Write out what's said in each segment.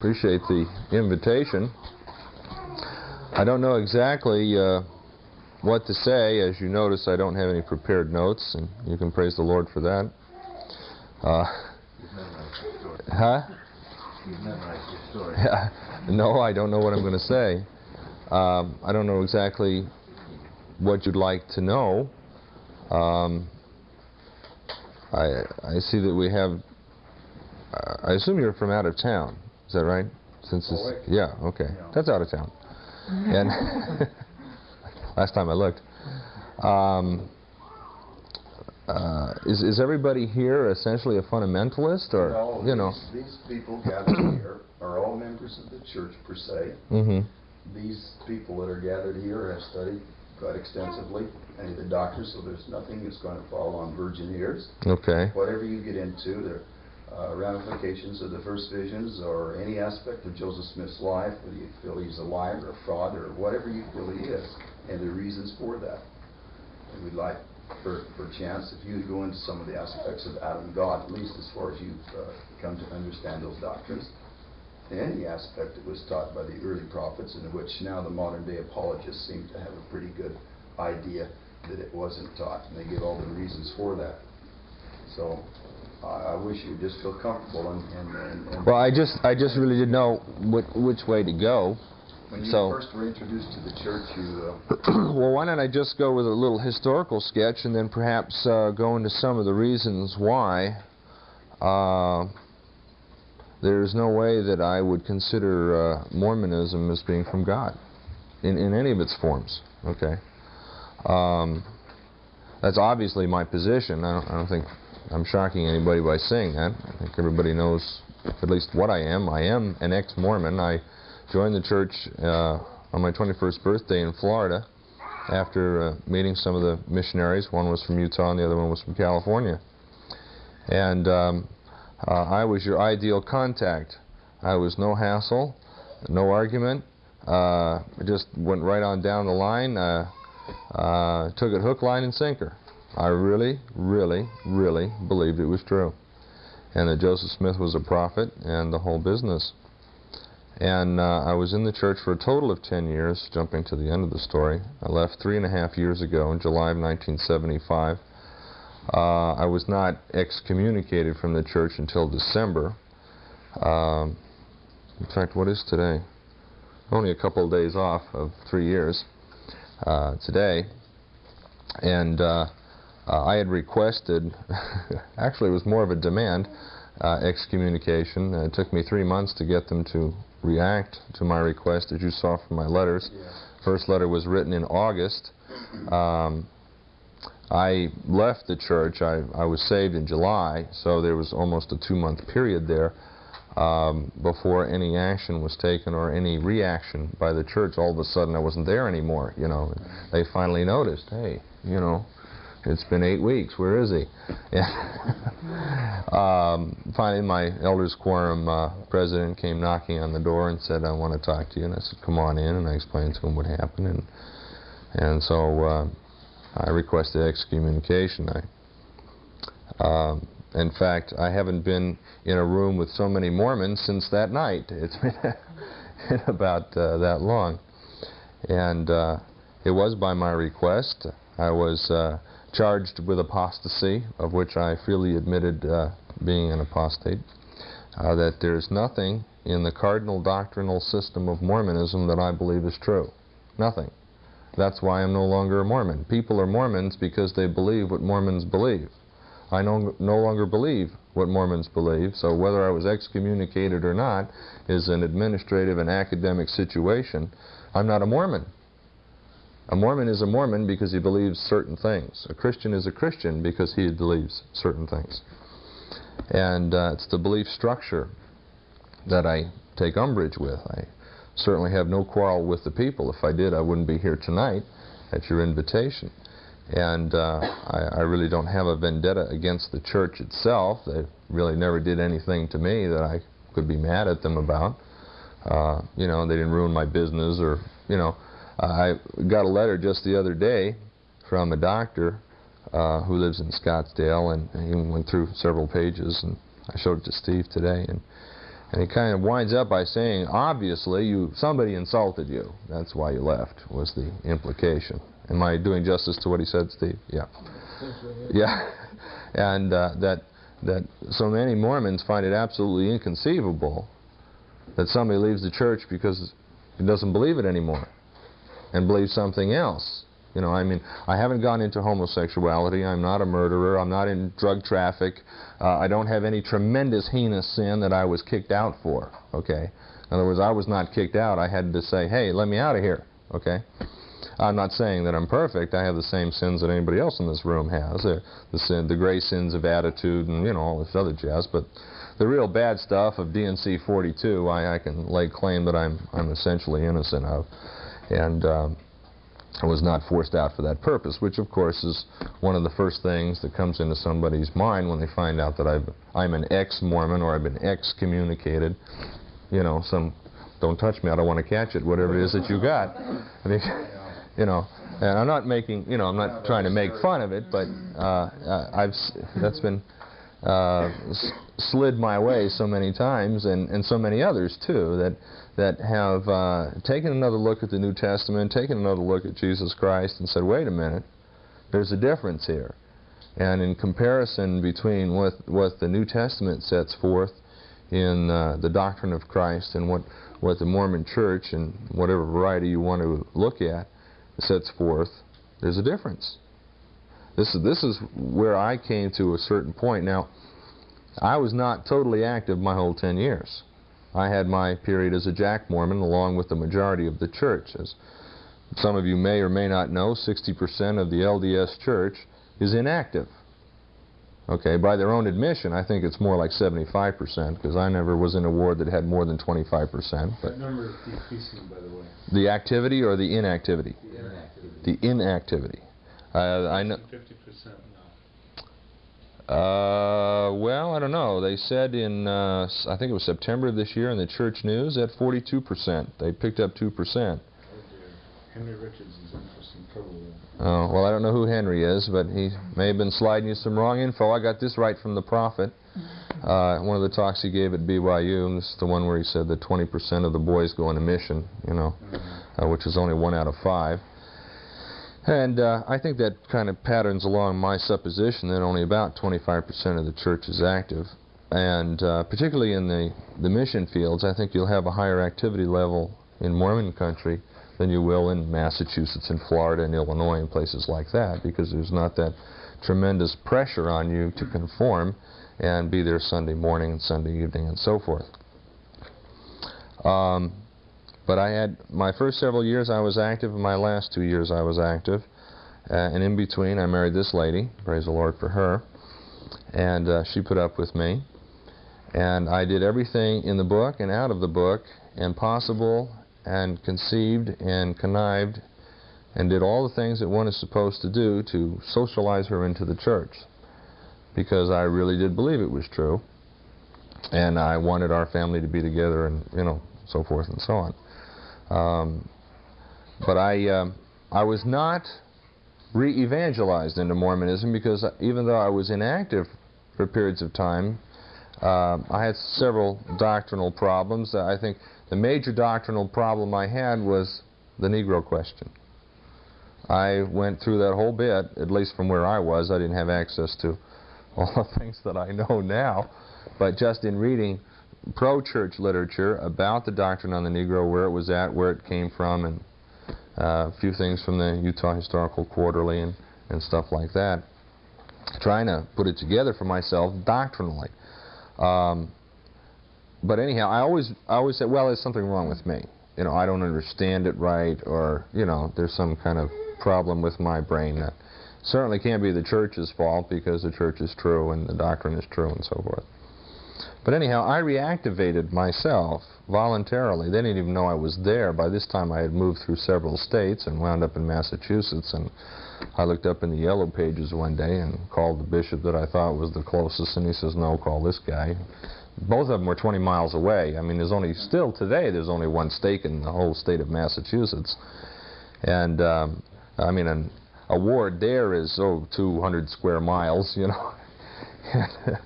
Appreciate the invitation. I don't know exactly uh, what to say. As you notice, I don't have any prepared notes, and you can praise the Lord for that. Uh, huh? You memorized your story. No, I don't know what I'm going to say. Um, I don't know exactly what you'd like to know. Um, I, I see that we have. I assume you're from out of town. Is that right? Since yeah, okay. Yeah. That's out of town. And last time I looked. Um, uh, is, is everybody here essentially a fundamentalist, or No, you know? these, these people gathered here are all members of the church per se. hmm These people that are gathered here have studied quite extensively, of the doctors, so there's nothing that's going to fall on virgin ears. Okay. Whatever you get into, the uh, ramifications of the first visions or any aspect of Joseph Smith's life, whether you feel he's a liar or a fraud or whatever you feel he is, and the reasons for that. And we'd like, for, for chance, if you go into some of the aspects of Adam God, at least as far as you've uh, come to understand those doctrines. Any aspect that was taught by the early prophets, in which now the modern day apologists seem to have a pretty good idea that it wasn't taught, and they give all the reasons for that. So I I wish you would just feel comfortable and, and, and- Well, I just I just really didn't know which, which way to go. when you so- first were introduced to the church, you uh, well, why don't I just go with a little historical sketch and then perhaps uh, go into some of the reasons why uh, there's no way that I would consider uh, Mormonism as being from God in, in any of its forms. Okay. Um, that's obviously my position. I don't, I don't think I'm shocking anybody by saying that. I think everybody knows at least what I am. I am an ex-Mormon. I joined the church uh, on my 21st birthday in Florida after uh, meeting some of the missionaries. One was from Utah and the other one was from California. And um, uh, I was your ideal contact. I was no hassle, no argument. Uh, just went right on down the line. Uh, uh, took it hook, line, and sinker. I really, really, really believed it was true. And that Joseph Smith was a prophet and the whole business. And uh, I was in the church for a total of 10 years, jumping to the end of the story. I left three and a half years ago in July of 1975. Uh, I was not excommunicated from the church until December. Um, in fact, what is today? Only a couple of days off of three years uh, today. And uh, I had requested, actually it was more of a demand, uh, excommunication. Uh, it took me three months to get them to react to my request, as you saw from my letters. First letter was written in August. Um, I left the church. I, I was saved in July, so there was almost a two-month period there um, before any action was taken or any reaction by the church. All of a sudden, I wasn't there anymore. You know, they finally noticed. Hey, you know, it's been eight weeks. Where is he? um, finally, my elders quorum uh, president came knocking on the door and said, "I want to talk to you." And I said, "Come on in." And I explained to him what happened, and and so uh, I requested excommunication. I, um, in fact, I haven't been in a room with so many Mormons since that night. It's been about uh, that long, and uh, it was by my request. I was uh, charged with apostasy, of which I freely admitted uh, being an apostate. Uh, that there's nothing in the cardinal doctrinal system of Mormonism that I believe is true. Nothing. That's why I'm no longer a Mormon. People are Mormons because they believe what Mormons believe. I no, no longer believe what Mormons believe, so whether I was excommunicated or not is an administrative and academic situation. I'm not a Mormon. A Mormon is a Mormon because he believes certain things. A Christian is a Christian because he believes certain things. And uh, it's the belief structure that I take umbrage with. I certainly have no quarrel with the people. If I did, I wouldn't be here tonight at your invitation. And uh, I, I really don't have a vendetta against the church itself. They really never did anything to me that I could be mad at them about. Uh, you know, they didn't ruin my business or, you know. I got a letter just the other day from a doctor uh, who lives in Scottsdale, and he went through several pages, and I showed it to Steve today. And And he kind of winds up by saying, obviously, you somebody insulted you. That's why you left, was the implication. Am I doing justice to what he said, Steve? Yeah. Yeah. And uh, that, that so many Mormons find it absolutely inconceivable that somebody leaves the church because he doesn't believe it anymore and believe something else. You know, I mean, I haven't gone into homosexuality. I'm not a murderer. I'm not in drug traffic. Uh, I don't have any tremendous heinous sin that I was kicked out for. Okay. In other words, I was not kicked out. I had to say, hey, let me out of here. Okay. I'm not saying that I'm perfect. I have the same sins that anybody else in this room has. Uh, the sin, the gray sins of attitude, and you know all this other jazz. But the real bad stuff of D&C 42, I, I can lay claim that I'm I'm essentially innocent of, and. Um, I was not forced out for that purpose, which of course is one of the first things that comes into somebody's mind when they find out that I've, I'm an ex-Mormon or I've been excommunicated. You know, some, don't touch me, I don't want to catch it, whatever it is that you got. I mean, you know, and I'm not making, you know, I'm not trying to make fun of it, but uh, I've, that's been uh, slid my way so many times, and, and so many others too, that that have uh, taken another look at the New Testament, taken another look at Jesus Christ, and said, wait a minute, there's a difference here. And in comparison between what what the New Testament sets forth in uh, the doctrine of Christ and what what the Mormon Church and whatever variety you want to look at sets forth, there's a difference. This is this is where I came to a certain point. Now, I was not totally active my whole 10 years. I had my period as a Jack Mormon along with the majority of the church. As some of you may or may not know, 60% of the LDS church is inactive. Okay, by their own admission, I think it's more like 75% because I never was in a ward that had more than 25%. But That number is decreasing, by the way. the activity or the inactivity? The inactivity. The inactivity. Uh, I know. Fifty percent now. Uh, well, I don't know. They said in, uh, I think it was September of this year in the church news at 42%. They picked up 2%. Oh dear. Henry Richards is in for some trouble. Oh, well, I don't know who Henry is, but he may have been sliding you some wrong info. I got this right from the prophet. Uh, one of the talks he gave at BYU, and this is the one where he said that 20% of the boys go on a mission, you know, uh, which is only one out of five. And uh, I think that kind of patterns along my supposition that only about 25% of the church is active. And uh, particularly in the, the mission fields, I think you'll have a higher activity level in Mormon country than you will in Massachusetts and Florida and Illinois and places like that because there's not that tremendous pressure on you to conform and be there Sunday morning and Sunday evening and so forth. Um, but I had my first several years I was active, and my last two years I was active. Uh, and in between, I married this lady. Praise the Lord for her. And uh, she put up with me. And I did everything in the book and out of the book, and possible, and conceived, and connived, and did all the things that one is supposed to do to socialize her into the church. Because I really did believe it was true. And I wanted our family to be together, and, you know, so forth and so on. Um, but I, um, I was not re-evangelized into Mormonism because even though I was inactive for periods of time, uh, I had several doctrinal problems. I think the major doctrinal problem I had was the Negro question. I went through that whole bit, at least from where I was. I didn't have access to all the things that I know now, but just in reading pro-church literature about the doctrine on the Negro, where it was at, where it came from, and uh, a few things from the Utah Historical Quarterly and, and stuff like that. Trying to put it together for myself doctrinally. Um, but anyhow, I always, I always said, well, there's something wrong with me. You know, I don't understand it right, or you know, there's some kind of problem with my brain that certainly can't be the church's fault because the church is true and the doctrine is true and so forth. But anyhow, I reactivated myself voluntarily. They didn't even know I was there. By this time, I had moved through several states and wound up in Massachusetts. And I looked up in the yellow pages one day and called the bishop that I thought was the closest, and he says, "No, call this guy." Both of them were 20 miles away. I mean, there's only still today there's only one stake in the whole state of Massachusetts, and um, I mean, an, a ward there is oh 200 square miles, you know.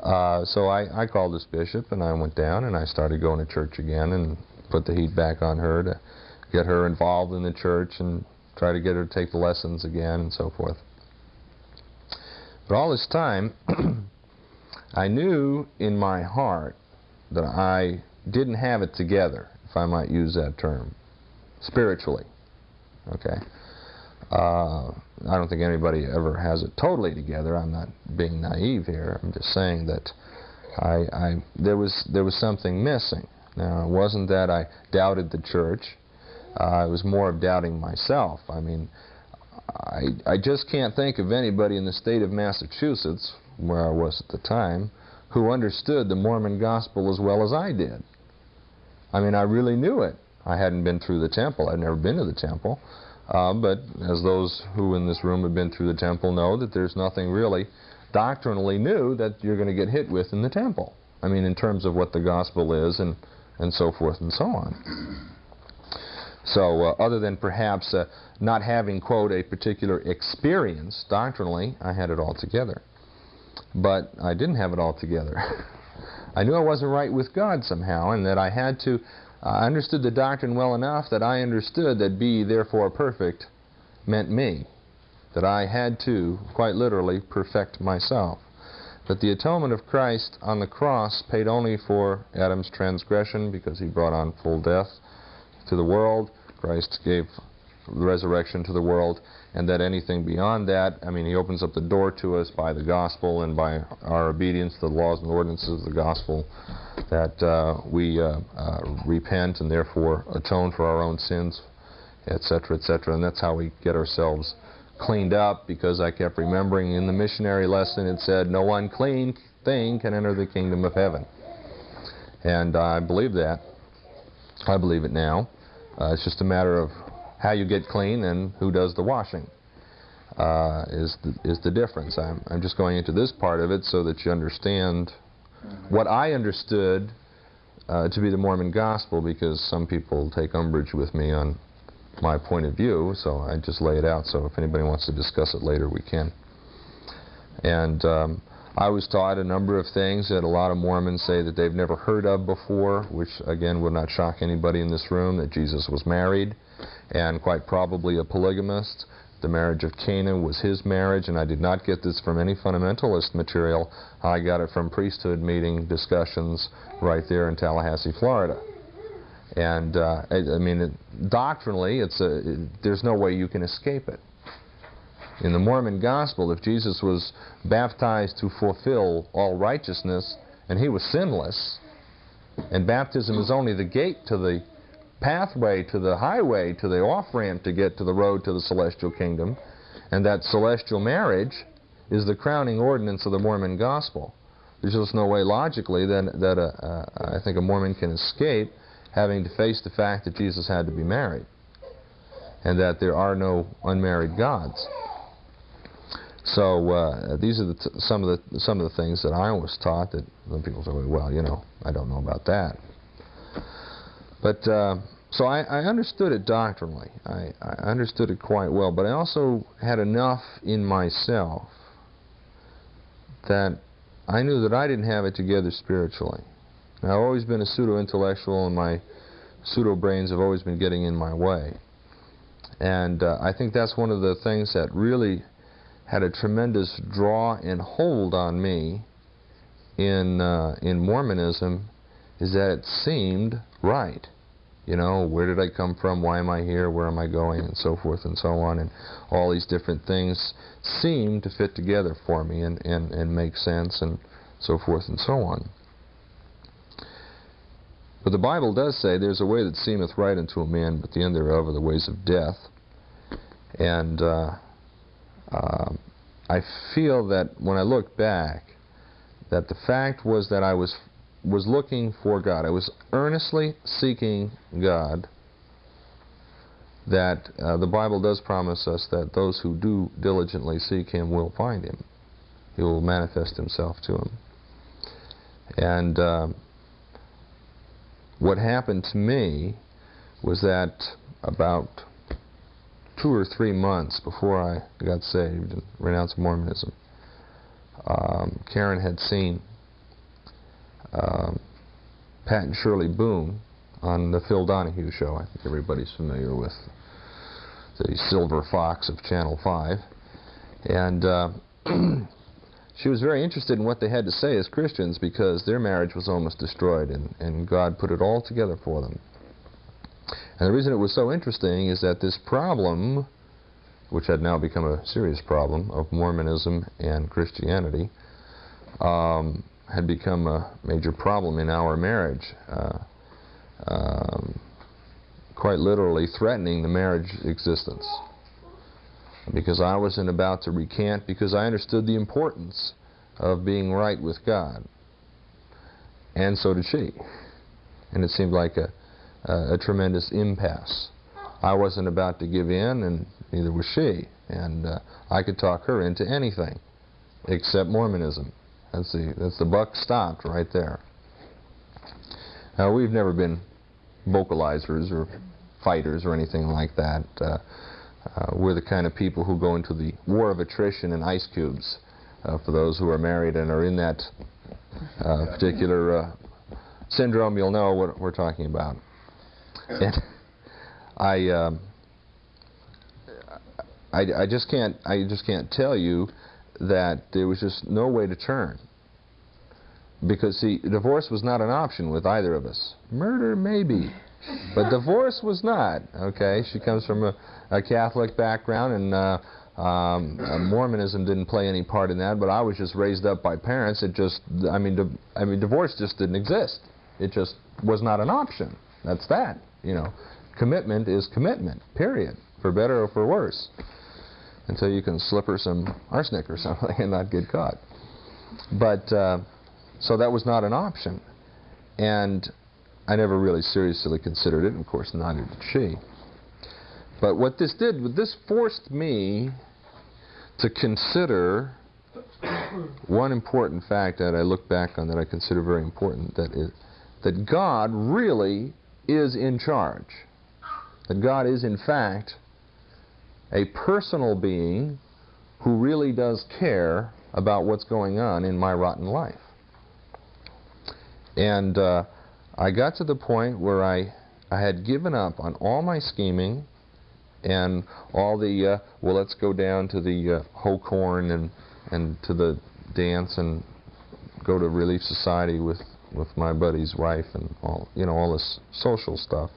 Uh, so I, I called this bishop and I went down and I started going to church again and put the heat back on her to get her involved in the church and try to get her to take the lessons again and so forth. But all this time, I knew in my heart that I didn't have it together, if I might use that term, spiritually. Okay? Uh, I don't think anybody ever has it totally together. I'm not being naive here. I'm just saying that I, I there was there was something missing. Now it wasn't that I doubted the church. Uh, it was more of doubting myself. I mean, I I just can't think of anybody in the state of Massachusetts, where I was at the time, who understood the Mormon gospel as well as I did. I mean, I really knew it. I hadn't been through the temple. I'd never been to the temple. Uh, but as those who in this room have been through the temple know that there's nothing really doctrinally new that you're going to get hit with in the temple. I mean, in terms of what the gospel is and, and so forth and so on. So uh, other than perhaps uh, not having, quote, a particular experience doctrinally, I had it all together. But I didn't have it all together. I knew I wasn't right with God somehow and that I had to I understood the doctrine well enough that I understood that be therefore perfect meant me. That I had to, quite literally, perfect myself. That the atonement of Christ on the cross paid only for Adam's transgression because he brought on full death to the world. Christ gave resurrection to the world, and that anything beyond that, I mean, he opens up the door to us by the gospel and by our obedience to the laws and ordinances of the gospel, that uh, we uh, uh, repent and therefore atone for our own sins, etc., etc., and that's how we get ourselves cleaned up, because I kept remembering in the missionary lesson it said, no unclean thing can enter the kingdom of heaven. And I believe that. I believe it now. Uh, it's just a matter of how you get clean and who does the washing uh, is the, is the difference. I'm, I'm just going into this part of it so that you understand what I understood uh, to be the Mormon gospel because some people take umbrage with me on my point of view, so I just lay it out. So if anybody wants to discuss it later, we can. And um, I was taught a number of things that a lot of Mormons say that they've never heard of before, which again would not shock anybody in this room, that Jesus was married and quite probably a polygamist. The marriage of Cana was his marriage, and I did not get this from any fundamentalist material. I got it from priesthood meeting discussions right there in Tallahassee, Florida. And uh, I, I, mean, it, doctrinally, it's a, it, there's no way you can escape it. In the Mormon gospel, if Jesus was baptized to fulfill all righteousness, and he was sinless, and baptism is only the gate to the pathway to the highway, to the off-ramp to get to the road to the celestial kingdom, and that celestial marriage is the crowning ordinance of the Mormon gospel. There's just no way logically that, that I think a Mormon can escape having to face the fact that Jesus had to be married and that there are no unmarried gods. So uh, these are the some of the some of the things that I was taught that some people say, well, you know, I don't know about that. But uh, so I, I, understood it doctrinally. I, I, understood it quite well. But I also had enough in myself that I knew that I didn't have it together spiritually. Now, I've always been a pseudo-intellectual, and my pseudo-brains have always been getting in my way. And uh, I think that's one of the things that really had a tremendous draw and hold on me in uh, in Mormonism is that it seemed right. You know, where did I come from? Why am I here? Where am I going? And so forth and so on. And all these different things seem to fit together for me and, and, and make sense and so forth and so on. But the Bible does say, There's a way that seemeth right unto a man, but the end thereof are the ways of death. And uh, uh, I feel that when I look back, that the fact was that I was was looking for God. I was earnestly seeking God. That uh, the Bible does promise us that those who do diligently seek Him will find Him. He will manifest Himself to them. And uh, what happened to me was that about two or three months before I got saved and renounced Mormonism, um, Karen had seen um, Pat and Shirley Boone on the Phil Donahue show. I think everybody's familiar with the Silver Fox of Channel 5. And uh, she was very interested in what they had to say as Christians because their marriage was almost destroyed and, and God put it all together for them. And the reason it was so interesting is that this problem, which had now become a serious problem, of Mormonism and Christianity, um, had become a major problem in our marriage. Uh, um, quite literally threatening the marriage existence. Because I wasn't about to recant, because I understood the importance of being right with God. And so did she. And it seemed like a, a, a tremendous impasse. I wasn't about to give in, and neither was she. And uh, I could talk her into anything except Mormonism. That's the, that's the buck stopped right there. Now, we've never been vocalizers or fighters or anything like that. Uh, uh, we're the kind of people who go into the war of attrition and ice cubes uh, for those who are married and are in that uh, particular uh, syndrome. You'll know what we're talking about. And I, um, I, I just can't I just can't tell you that there was just no way to turn. Because, see, divorce was not an option with either of us. Murder, maybe. But divorce was not, okay? She comes from a, a Catholic background, and uh, um, uh, Mormonism didn't play any part in that, but I was just raised up by parents. It just, I mean, I mean, divorce just didn't exist. It just was not an option. That's that, you know. Commitment is commitment, period, for better or for worse, until you can slip her some arsenic or something and not get caught. But... Uh, so that was not an option. And I never really seriously considered it, and of course neither did she. But what this did, this forced me to consider one important fact that I look back on that I consider very important, that is that God really is in charge. That God is in fact a personal being who really does care about what's going on in my rotten life. And uh, I got to the point where I, I had given up on all my scheming and all the, uh, well, let's go down to the uh, Hokorn and, and to the dance and go to Relief Society with, with my buddy's wife and all, you know, all this social stuff.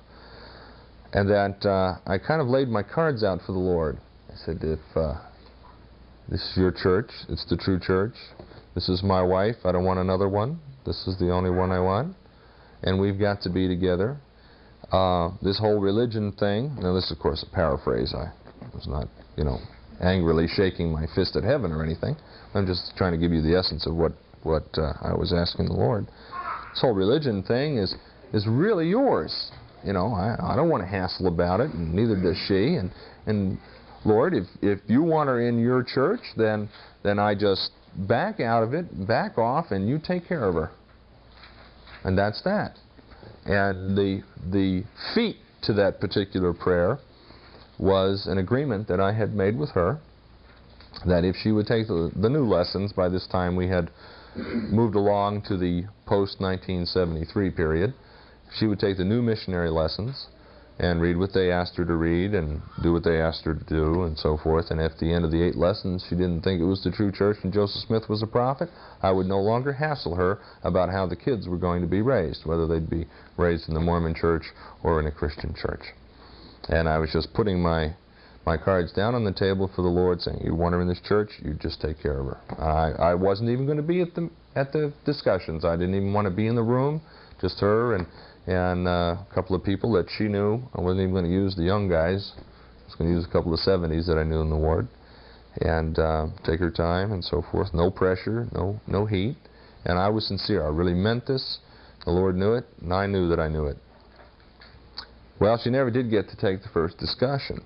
And that uh, I kind of laid my cards out for the Lord. I said, if uh, this is your church, it's the true church. This is my wife, I don't want another one. This is the only one I want. And we've got to be together. Uh, this whole religion thing, now this is of course a paraphrase. I was not, you know, angrily shaking my fist at heaven or anything. I'm just trying to give you the essence of what, what uh, I was asking the Lord. This whole religion thing is, is really yours. You know, I, I don't want to hassle about it, and neither does she. And, and Lord, if, if you want her in your church, then, then I just back out of it, back off, and you take care of her. And that's that. And the, the feet to that particular prayer was an agreement that I had made with her that if she would take the, the new lessons, by this time we had moved along to the post-1973 period, she would take the new missionary lessons, and read what they asked her to read and do what they asked her to do and so forth. And at the end of the eight lessons she didn't think it was the true church and Joseph Smith was a prophet, I would no longer hassle her about how the kids were going to be raised, whether they'd be raised in the Mormon church or in a Christian church. And I was just putting my my cards down on the table for the Lord, saying, "You want her in this church? You just take care of her." I I wasn't even going to be at the at the discussions. I didn't even want to be in the room, just her and and uh, a couple of people that she knew. I wasn't even going to use the young guys. I was going to use a couple of 70s that I knew in the ward and uh, take her time and so forth. No pressure, no, no heat. And I was sincere. I really meant this. The Lord knew it, and I knew that I knew it. Well, she never did get to take the first discussion.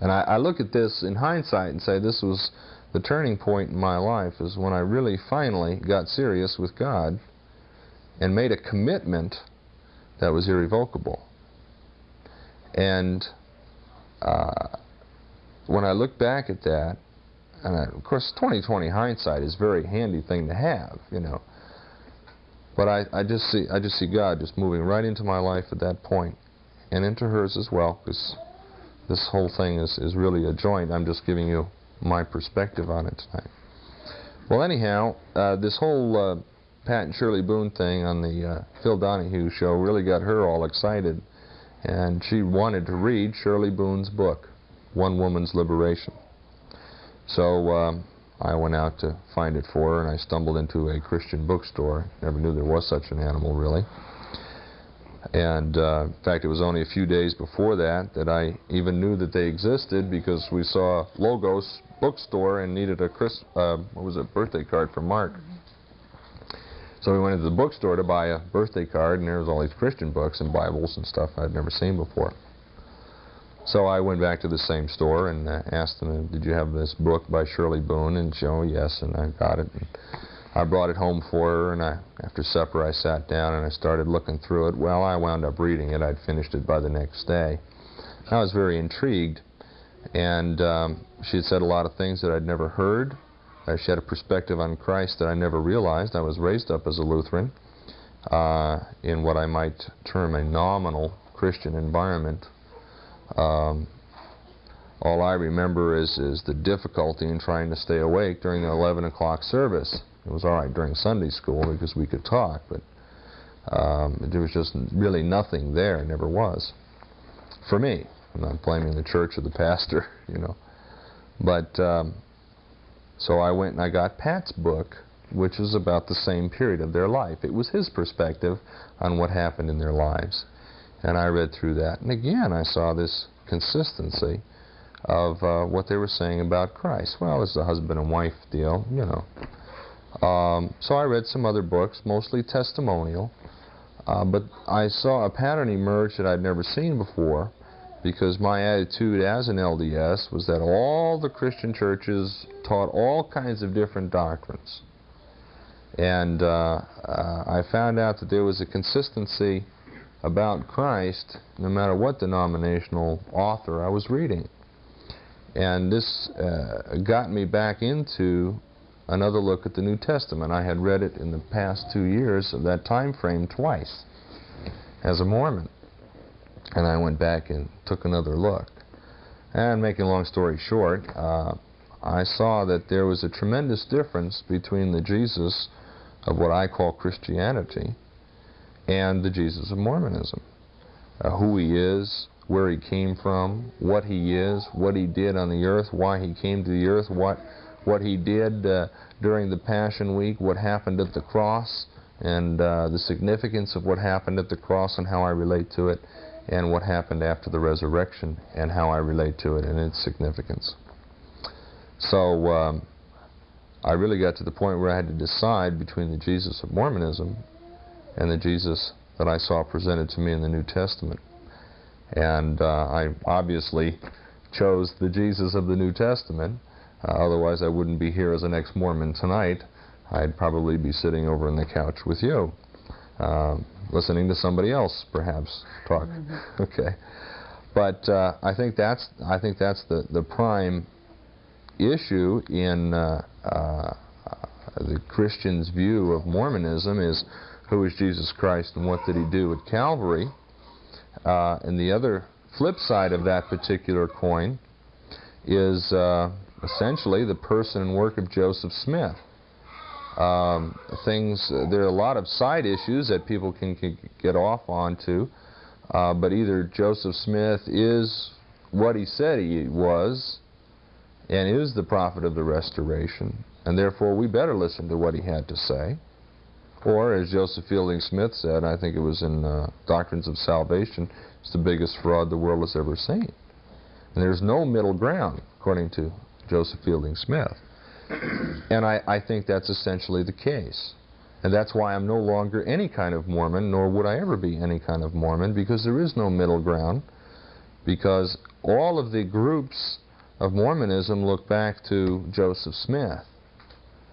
And I, I look at this in hindsight and say this was the turning point in my life is when I really finally got serious with God and made a commitment that was irrevocable. And uh, when I look back at that, and I, of course 2020 hindsight is a very handy thing to have, you know. But I, I just see I just see God just moving right into my life at that point, and into hers as well, because this whole thing is, is really a joint. I'm just giving you my perspective on it tonight. Well, anyhow, uh, this whole uh, Pat and Shirley Boone thing on the uh, Phil Donahue show really got her all excited, and she wanted to read Shirley Boone's book, One Woman's Liberation. So um, I went out to find it for her, and I stumbled into a Christian bookstore. Never knew there was such an animal, really. And uh, in fact, it was only a few days before that that I even knew that they existed because we saw Logos bookstore and needed a Chris, uh, what was it, birthday card for Mark. So we went into the bookstore to buy a birthday card, and there was all these Christian books and Bibles and stuff I'd never seen before. So I went back to the same store and uh, asked them, "Did you have this book by Shirley Boone?" And she, "Oh yes," and I got it. And I brought it home for her, and I, after supper I sat down and I started looking through it. Well, I wound up reading it. I'd finished it by the next day. I was very intrigued, and um, she had said a lot of things that I'd never heard. Uh, she had a perspective on Christ that I never realized. I was raised up as a Lutheran uh, in what I might term a nominal Christian environment. Um, all I remember is, is the difficulty in trying to stay awake during the 11 o'clock service. It was all right during Sunday school because we could talk, but um, there was just really nothing there, never was. For me, I'm not blaming the church or the pastor, you know. But um, so I went and I got Pat's book, which was about the same period of their life. It was his perspective on what happened in their lives. And I read through that. And again, I saw this consistency of uh, what they were saying about Christ. Well, it's a husband and wife deal, you know. Um, so I read some other books, mostly testimonial. Uh, but I saw a pattern emerge that I'd never seen before because my attitude as an LDS was that all the Christian churches taught all kinds of different doctrines. And uh, uh, I found out that there was a consistency about Christ no matter what denominational author I was reading. And this uh, got me back into another look at the New Testament. I had read it in the past two years of that time frame twice as a Mormon. And I went back and took another look. And making a long story short, uh, I saw that there was a tremendous difference between the Jesus of what I call Christianity and the Jesus of Mormonism. Uh, who he is, where he came from, what he is, what he did on the earth, why he came to the earth, what what he did uh, during the Passion Week, what happened at the cross, and uh, the significance of what happened at the cross and how I relate to it, and what happened after the resurrection and how I relate to it and its significance. So um, I really got to the point where I had to decide between the Jesus of Mormonism and the Jesus that I saw presented to me in the New Testament. And uh, I obviously chose the Jesus of the New Testament uh, otherwise, I wouldn't be here as an ex-Mormon tonight. I'd probably be sitting over on the couch with you, uh, listening to somebody else, perhaps talk. okay, but uh, I think that's I think that's the the prime issue in uh, uh, the Christian's view of Mormonism is who is Jesus Christ and what did he do at Calvary. Uh, and the other flip side of that particular coin is essentially the person and work of Joseph Smith. Um, things, there are a lot of side issues that people can, can get off onto, uh, but either Joseph Smith is what he said he was and is the prophet of the restoration, and therefore we better listen to what he had to say. Or, as Joseph Fielding Smith said, I think it was in uh, Doctrines of Salvation, it's the biggest fraud the world has ever seen. And there's no middle ground, according to Joseph Fielding Smith. and I, I think that's essentially the case. And that's why I'm no longer any kind of Mormon, nor would I ever be any kind of Mormon, because there is no middle ground. Because all of the groups of Mormonism look back to Joseph Smith.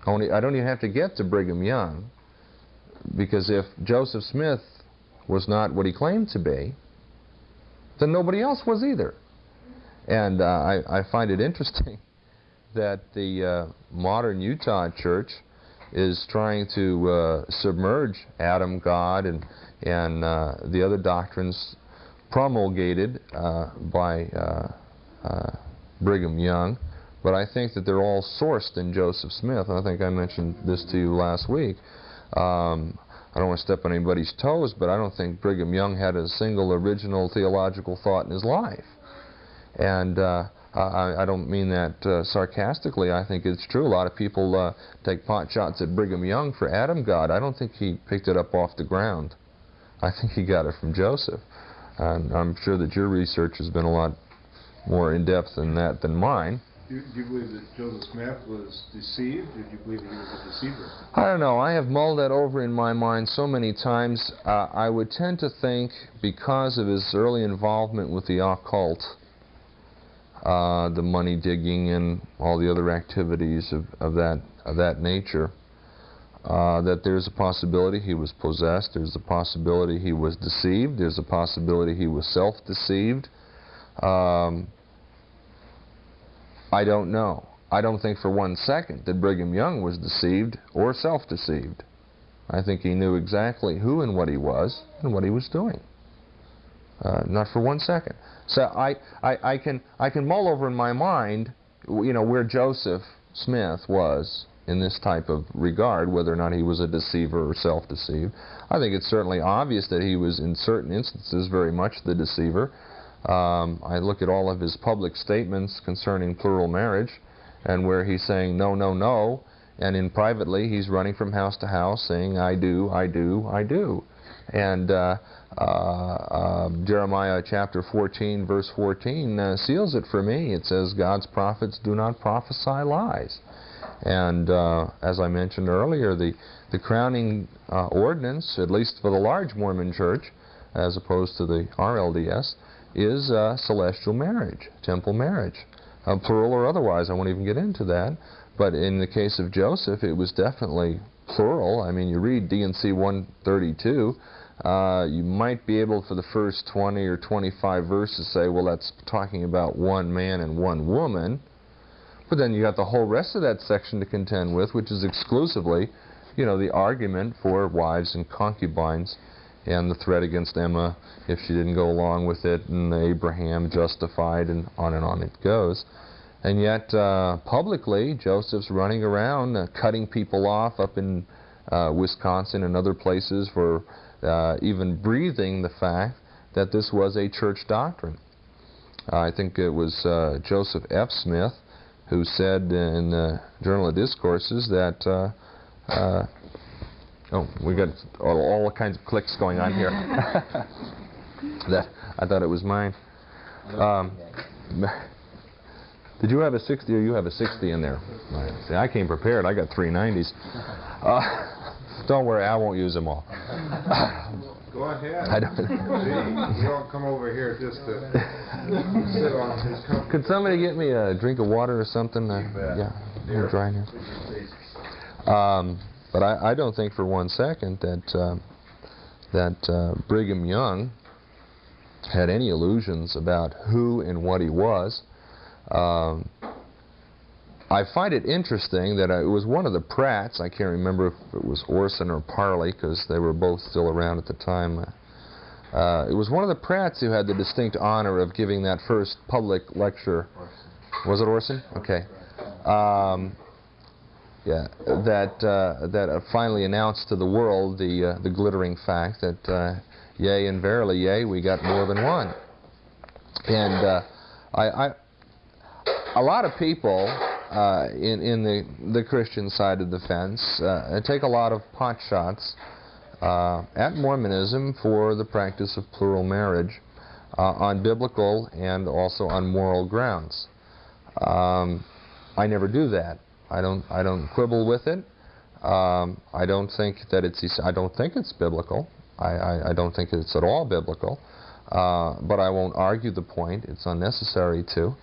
Only, I don't even have to get to Brigham Young, because if Joseph Smith was not what he claimed to be, then nobody else was either. And uh, I, I find it interesting that the uh, modern Utah church is trying to uh, submerge Adam, God, and and uh, the other doctrines promulgated by Brigham Young. But I think that they're all sourced in Joseph Smith. And I think I mentioned this to you last week. Um, I don't want to step on anybody's toes, but I don't think Brigham Young had a single original theological thought in his life. And uh, I, I don't mean that uh, sarcastically. I think it's true. A lot of people uh, take pot shots at Brigham Young for Adam God. I don't think he picked it up off the ground. I think he got it from Joseph. And I'm sure that your research has been a lot more in-depth than that than mine. Do do you believe that Joseph Smith was deceived, or do you believe that he was a deceiver? I don't know. I have mulled that over in my mind so many times. Uh, I would tend to think because of his early involvement with the occult, uh, the money digging and all the other activities of, of that of that nature, uh, that there's a possibility he was possessed. There's a possibility he was deceived. There's a possibility he was self-deceived. Um, I don't know. I don't think for one second that Brigham Young was deceived or self-deceived. I think he knew exactly who and what he was and what he was doing. Uh, not for one second. So I, I, I can I can mull over in my mind, you know, where Joseph Smith was in this type of regard, whether or not he was a deceiver or self-deceived. I think it's certainly obvious that he was, in certain instances, very much the deceiver. Um, I look at all of his public statements concerning plural marriage, and where he's saying no, no, no, and in privately he's running from house to house saying I do, I do, I do. And uh, uh, um, Jeremiah chapter 14, verse 14 uh, seals it for me. It says, God's prophets do not prophesy lies. And uh, as I mentioned earlier, the, the crowning ordinance, at least for the large Mormon church, as opposed to the RLDS, is uh, celestial marriage, temple marriage, uh, plural or otherwise. I won't even get into that. But in the case of Joseph, it was definitely plural. I mean, you read D&C 132, uh, you might be able, for the first 20 or 25 verses, say, well, that's talking about one man and one woman. But then you got the whole rest of that section to contend with, which is exclusively, you know, the argument for wives and concubines and the threat against Emma if she didn't go along with it, and Abraham justified, and on and on it goes. And yet, uh, publicly, Joseph's running around uh, cutting people off up in uh, Wisconsin and other places for uh, even breathing the fact that this was a church doctrine. I think it was uh, Joseph F. Smith who said in the Journal of Discourses that uh, Oh, we got all, all kinds of clicks going on here. that I thought it was mine. Um, did you have a 60 or you have a 60 in there? Right. See, I came prepared. I got 390s. Uh, don't worry, I won't use them all. Go ahead. I don't. We don't come over here just to sit on his company. Could somebody get me a drink of water or something? Uh, yeah, I'm dry here. Um, but I, I don't think for one second that uh, that uh, Brigham Young had any illusions about who and what he was. Um, I find it interesting that I, it was one of the Pratts, I can't remember if it was Orson or Parley because they were both still around at the time. Uh, it was one of the Pratts who had the distinct honor of giving that first public lecture. Was it Orson? Okay. Um, yeah, that uh, that uh, finally announced to the world the uh, the glittering fact that uh, yea and verily yea we got more than one. And uh, I, I a lot of people uh, in in the the Christian side of the fence take a lot of pot shots at Mormonism for the practice of plural marriage on biblical and also on moral grounds. Um, I never do that. I don't I don't quibble with it. Um, I don't think that it's I don't think it's biblical. I, I, I don't think it's at all biblical. Uh, but I won't argue the point. It's unnecessary to.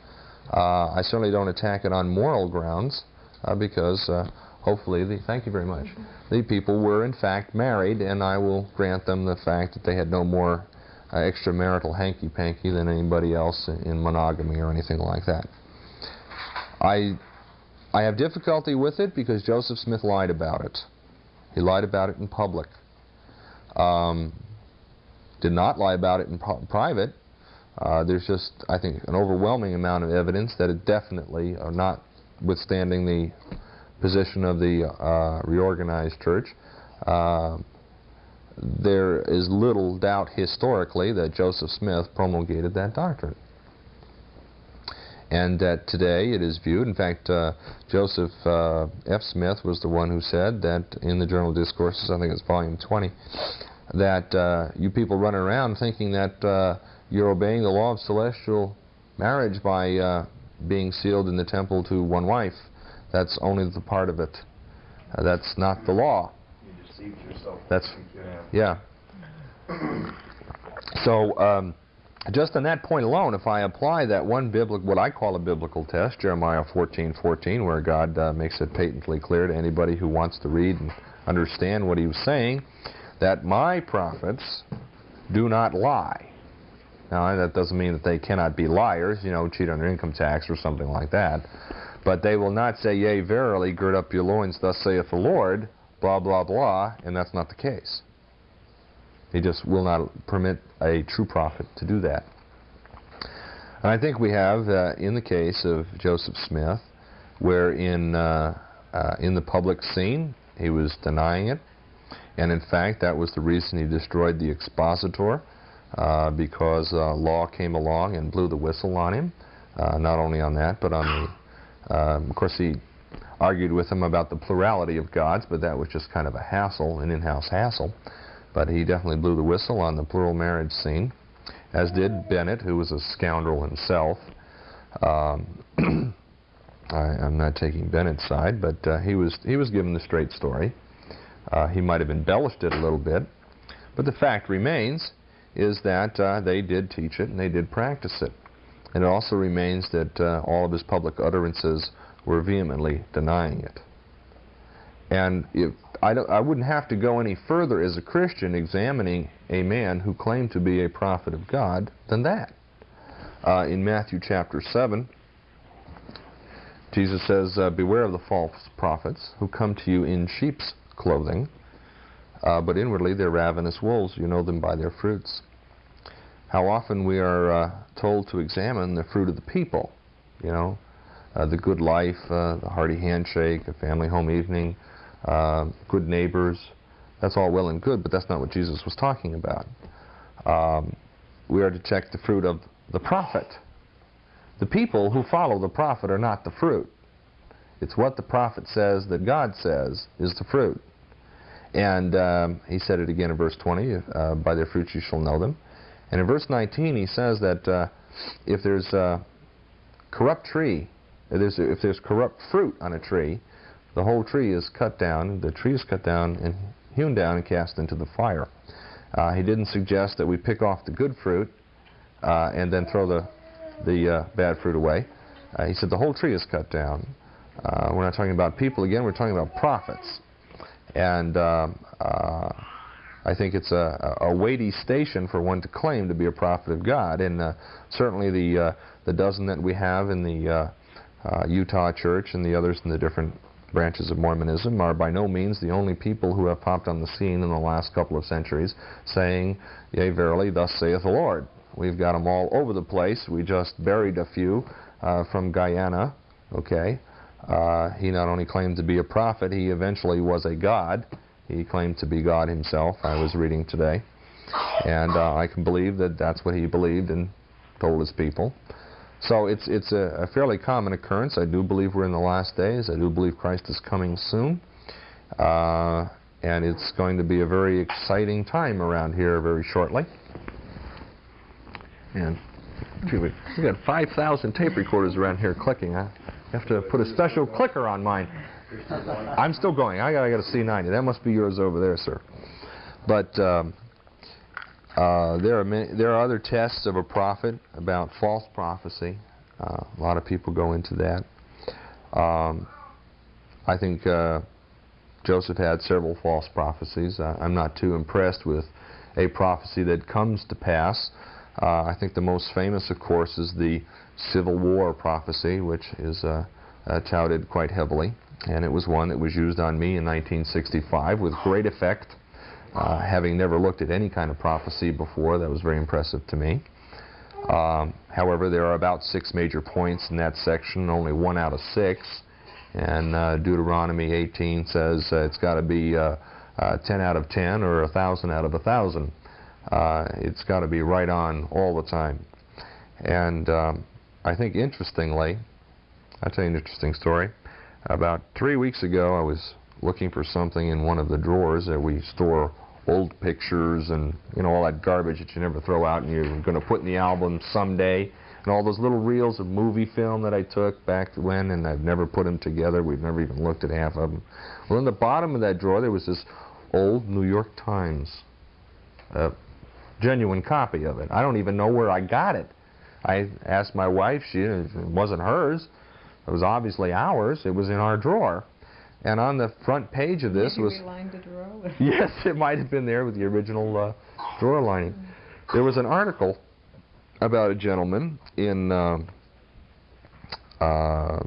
Uh, I certainly don't attack it on moral grounds uh, because uh, hopefully, the, thank you very much, the people were in fact married, and I will grant them the fact that they had no more uh, extramarital hanky-panky than anybody else in monogamy or anything like that. I I have difficulty with it because Joseph Smith lied about it. He lied about it in public. Um, did not lie about it in pri- private. Uh, there's just, I think, an overwhelming amount of evidence that it definitely, uh, notwithstanding the position of the uh, reorganized church, uh, there is little doubt historically that Joseph Smith promulgated that doctrine. And that today it is viewed, in fact, uh, Joseph F. Smith was the one who said that in the Journal of Discourses, I think it's volume 20, that you people run around thinking that you're obeying the law of celestial marriage by uh, being sealed in the temple to one wife. That's only the part of it. Uh, that's not the law. You deceived yourself. That's yeah. So um, just on that point alone, if I apply that one biblical, what I call a biblical test, Jeremiah 14:14, where God uh, makes it patently clear to anybody who wants to read and understand what He was saying, that my prophets do not lie. Now that doesn't mean that they cannot be liars, you know, cheat on their income tax or something like that. But they will not say, Yea, verily, gird up your loins, thus saith the Lord, blah, blah, blah, and that's not the case. He just will not permit a true prophet to do that. And I think we have, uh, in the case of Joseph Smith, where in, uh, uh, in the public scene he was denying it, and in fact that was the reason he destroyed the expositor, uh, because uh, Law came along and blew the whistle on him. Uh, not only on that, but on the, um, of course he argued with him about the plurality of gods, but that was just kind of a hassle, an in-house hassle. But he definitely blew the whistle on the plural marriage scene, as did Bennett, who was a scoundrel himself. Um, I, I'm not taking Bennett's side, but uh, he was he was given the straight story. Uh, he might have embellished it a little bit, but the fact remains is that uh, they did teach it and they did practice it. And it also remains that uh, all of his public utterances were vehemently denying it. And if I, I wouldn't have to go any further as a Christian examining a man who claimed to be a prophet of God than that. Uh, in Matthew chapter 7, Jesus says, uh, Beware of the false prophets who come to you in sheep's clothing, uh, but inwardly they're ravenous wolves. You know them by their fruits. How often we are uh, told to examine the fruit of the people, you know, uh, the good life, uh, the hearty handshake, a family home evening, uh, good neighbors. That's all well and good, but that's not what Jesus was talking about. Um, we are to check the fruit of the prophet. The people who follow the prophet are not the fruit. It's what the prophet says that God says is the fruit. And um, he said it again in verse 20, uh, by their fruits you shall know them. And in verse 19 he says that uh, if there's a corrupt tree, if there's, if there's corrupt fruit on a tree, the whole tree is cut down, the tree is cut down and hewn down and cast into the fire. Uh, he didn't suggest that we pick off the good fruit uh, and then throw the, the uh, bad fruit away. Uh, he said the whole tree is cut down. We're not talking about people again, we're talking about prophets. And um, uh, I think it's a, a weighty station for one to claim to be a prophet of God. And certainly the, the dozen that we have in the Utah church and the others in the different branches of Mormonism are by no means the only people who have popped on the scene in the last couple of centuries saying, Yea, verily, thus saith the Lord. We've got them all over the place. We just buried a few uh, from Guyana, okay? Uh, he not only claimed to be a prophet, he eventually was a god. He claimed to be God himself, I was reading today. And uh, I can believe that that's what he believed and told his people. So it's, it's a, a, fairly common occurrence. I do believe we're in the last days. I do believe Christ is coming soon. Uh, and it's going to be a very exciting time around here very shortly. And we've got 5,000 tape recorders around here clicking. I have to put a special clicker on mine. I'm still going. I got, I got a C90. That must be yours over there, sir. But um, uh, there are many, there are other tests of a prophet about false prophecy. Uh, a lot of people go into that. Um, I think uh, Joseph had several false prophecies. I'm not too impressed with a prophecy that comes to pass. Uh, I think the most famous, of course, is the Civil War prophecy, which is uh, uh, touted quite heavily, and it was one that was used on me in 1965 with great effect. Uh, having never looked at any kind of prophecy before, that was very impressive to me. Um, however, there are about six major points in that section, only one out of six. And uh, Deuteronomy 18 says uh, it's got to be uh, uh, 10 out of 10 or 1,000 out of 1,000. Uh, it's got to be right on all the time. And um, I think interestingly, I'll tell you an interesting story. About three weeks ago, I was looking for something in one of the drawers. That we store old pictures and you know all that garbage that you never throw out and you're going to put in the album someday. And all those little reels of movie film that I took back when and I've never put them together. We've never even looked at half of them well in the bottom of that drawer there was this old New York Times a genuine copy of it. I don't even know where I got it I asked my wife she it wasn't hers it was obviously ours it was in our drawer and on the front page of this you was the drawer? yes, it might have been there with the original uh, drawer lining. There was an article about a gentleman in um uh,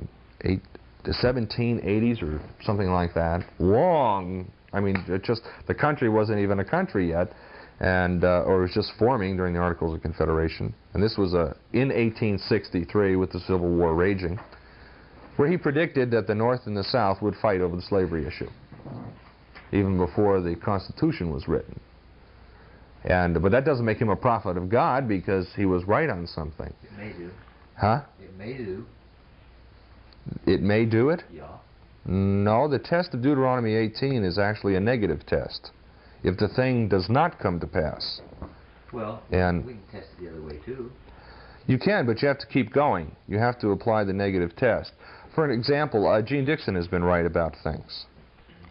eight, the 1780s or something like that. Long, I mean, it just the country wasn't even a country yet, and uh, or it was just forming during the Articles of Confederation. And this was uh, in 1863 with the Civil War raging, where he predicted that the North and the South would fight over the slavery issue even before the Constitution was written. And but that doesn't make him a prophet of God because he was right on something. It may do. Huh? It may do. It may do it? Yeah. No, the test of Deuteronomy 18 is actually a negative test. If the thing does not come to pass, Well, And- we can test it the other way too. you can, but you have to keep going. You have to apply the negative test. For an example, uh, Jeane Dixon has been right about things.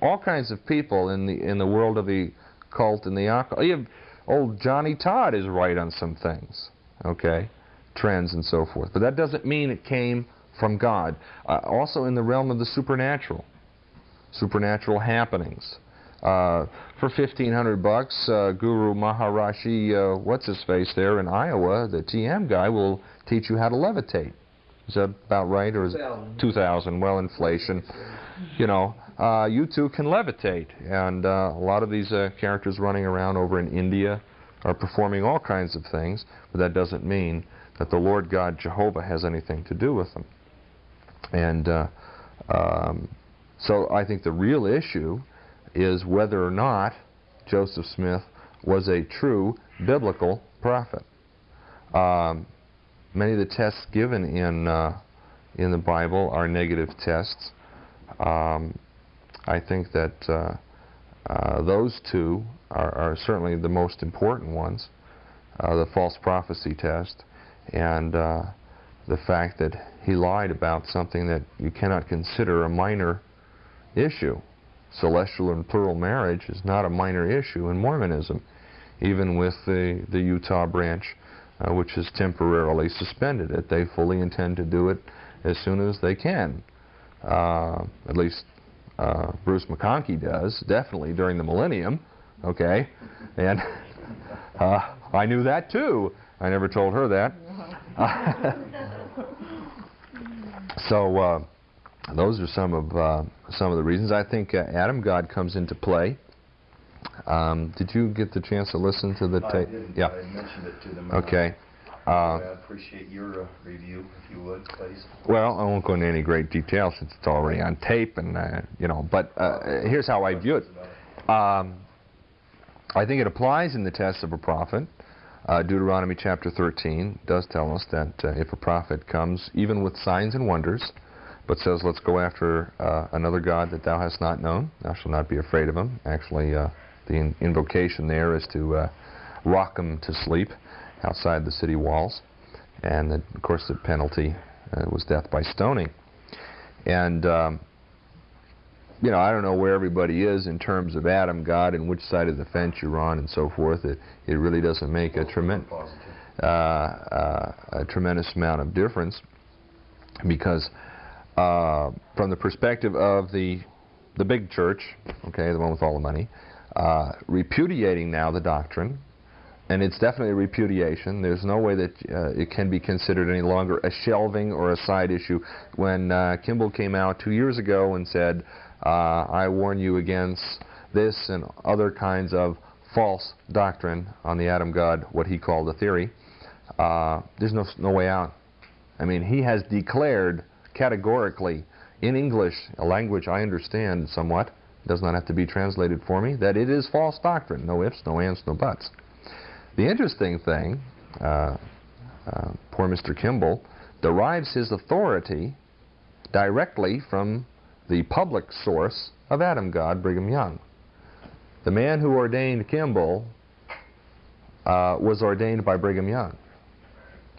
All kinds of people in the in the world of the cult and the occult. You have, old Johnny Todd is right on some things. Okay, trends and so forth. But that doesn't mean it came from God. Uh, also in the realm of the supernatural, supernatural happenings. Uh, for 1500 bucks, uh, Guru Maharishi, uh, what's his face there in Iowa, the TM guy will teach you how to levitate. Is that about right, or is it 2000. 2000? Well, inflation. You know, uh, you too can levitate, and uh, a lot of these uh, characters running around over in India are performing all kinds of things, but that doesn't mean that the Lord God Jehovah has anything to do with them. And uh, um, so I think the real issue is whether or not Joseph Smith was a true biblical prophet. Um, many of the tests given in uh, in the Bible are negative tests. Um, I think that uh, uh, those two are, are certainly the most important ones: uh, the false prophecy test and uh, the fact that he lied about something that you cannot consider a minor issue. Celestial and plural marriage is not a minor issue in Mormonism, even with the, the Utah branch, uh, which has temporarily suspended it. They fully intend to do it as soon as they can. Uh, at least uh, Bruce McConkie does, definitely during the millennium. Okay? And uh, I knew that too. I never told her that. so uh, those are some of uh, some of the reasons. I think uh, Adam God comes into play. Um, did you get the chance to listen to the tape? Yeah. I mentioned it to them. Okay. Uh, I appreciate your uh, review, if you would, please. Well, I won't go into any great detail since it's already on tape, and uh, you know. But uh, here's how I view it. Um, I think it applies in the test of a prophet. Uh, Deuteronomy chapter 13 does tell us that uh, if a prophet comes, even with signs and wonders, but says, "Let's go after uh, another god that thou hast not known, thou shalt not be afraid of him." Actually, uh, the in- invocation there is to uh, rock him to sleep outside the city walls, and the, of course the penalty uh, was death by stoning. And um, you know, I don't know where everybody is in terms of Adam, God, and which side of the fence you're on, and so forth. It it really doesn't make a tremendous uh, uh, a tremendous amount of difference because uh, from the perspective of the the big church, okay, the one with all the money, uh, repudiating now the doctrine and it's definitely a repudiation. There's no way that uh, it can be considered any longer a shelving or a side issue. When uh, Kimball came out two years ago and said, uh, I warn you against this and other kinds of false doctrine on the Adam God, what he called a theory, uh, there's no, no way out. I mean, he has declared categorically in English, a language I understand somewhat, does not have to be translated for me, that it is false doctrine. No ifs, no ands, no buts. The interesting thing, uh, uh, poor Mr. Kimball derives his authority directly from the public source of Adam God, Brigham Young. The man who ordained Kimball uh, was ordained by Brigham Young.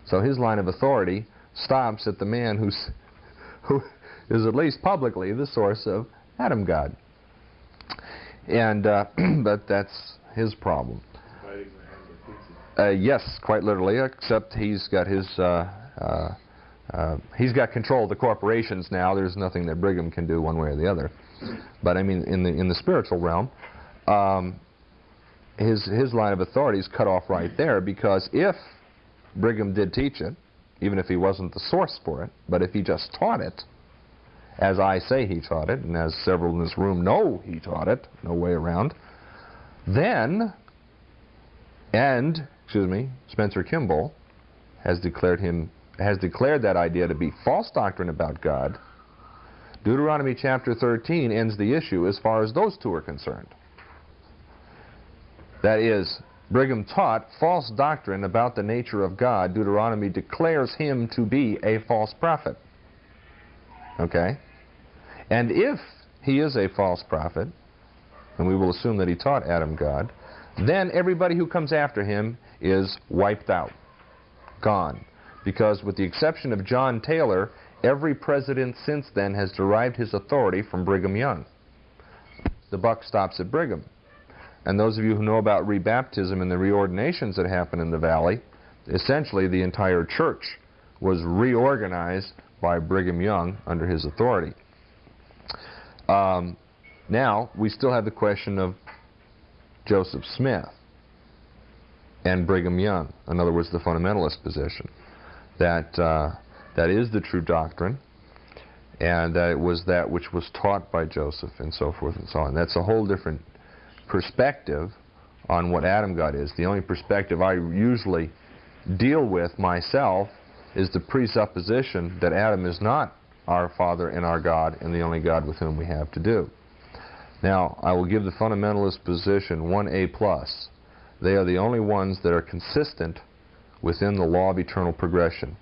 So his line of authority stops at the man who's, who is at least publicly the source of Adam God. And uh, but that's his problem. Uh, yes, quite literally. Except he's got his uh, uh, uh, he's got control of the corporations now. There's nothing that Brigham can do one way or the other. But I mean, in the in the spiritual realm, um, his his line of authority is cut off right there because if Brigham did teach it, even if he wasn't the source for it, but if he just taught it, as I say he taught it, and as several in this room know he taught it, no way around, then, and, excuse me, Spencer Kimball has declared him, has declared that idea to be false doctrine about God, Deuteronomy chapter 13 ends the issue as far as those two are concerned. That is, Brigham taught false doctrine about the nature of God. Deuteronomy declares him to be a false prophet. Okay? And if he is a false prophet, and we will assume that he taught Adam God, then everybody who comes after him is wiped out, gone. Because with the exception of John Taylor, every president since then has derived his authority from Brigham Young. The buck stops at Brigham. And those of you who know about rebaptism and the reordinations that happen in the valley, essentially the entire church was reorganized by Brigham Young under his authority. Um, now, we still have the question of Joseph Smith and Brigham Young. In other words, the fundamentalist position. That, uh, that is the true doctrine, and that it was that which was taught by Joseph, and so forth and so on. That's a whole different perspective on what Adam God is. The only perspective I usually deal with myself is the presupposition that Adam is not our Father and our God and the only God with whom we have to do. Now, I will give the fundamentalist position 1A+. plus. They are the only ones that are consistent within the law of eternal progression.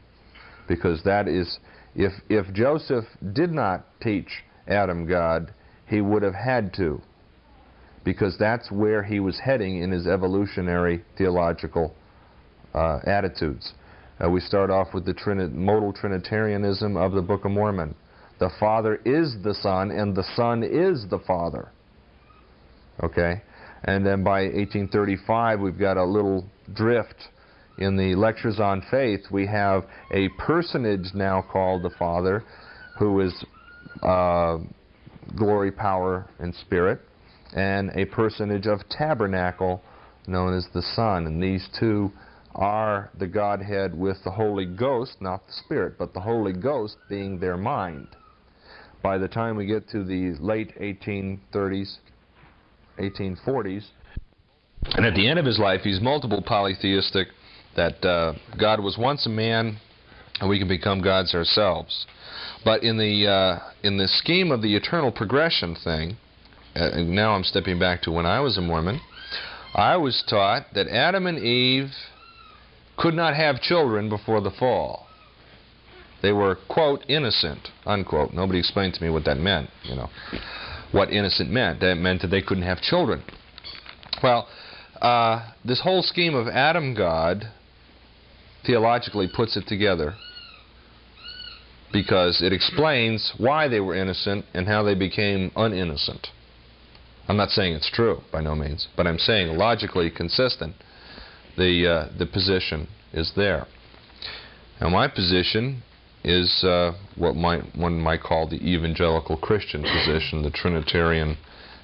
Because that is, if, if Joseph did not teach Adam God, he would have had to. Because that's where he was heading in his evolutionary theological uh, attitudes. Uh, we start off with the Trini modal Trinitarianism of the Book of Mormon. The Father is the Son, and the Son is the Father. Okay? And then by 1835, we've got a little drift in the Lectures on Faith. We have a personage now called the Father, who is uh, glory, power, and spirit, and a personage of tabernacle known as the Son. And these two are the Godhead with the Holy Ghost, not the Spirit, but the Holy Ghost being their mind. By the time we get to the late 1830s, 1840s, and at the end of his life, he's multiple polytheistic, that uh, God was once a man, and we can become gods ourselves. But in the uh, in the scheme of the eternal progression thing, uh, now I'm stepping back to when I was a Mormon, I was taught that Adam and Eve could not have children before the fall. They were, quote, innocent, unquote. Nobody explained to me what that meant, you know, what innocent meant. That meant that they couldn't have children. Well, uh, this whole scheme of Adam God theologically puts it together because it explains why they were innocent and how they became uninnocent. I'm not saying it's true, by no means, but I'm saying logically consistent the, uh, the position is there. Now my position is uh, what might, one might call the evangelical Christian position, the Trinitarian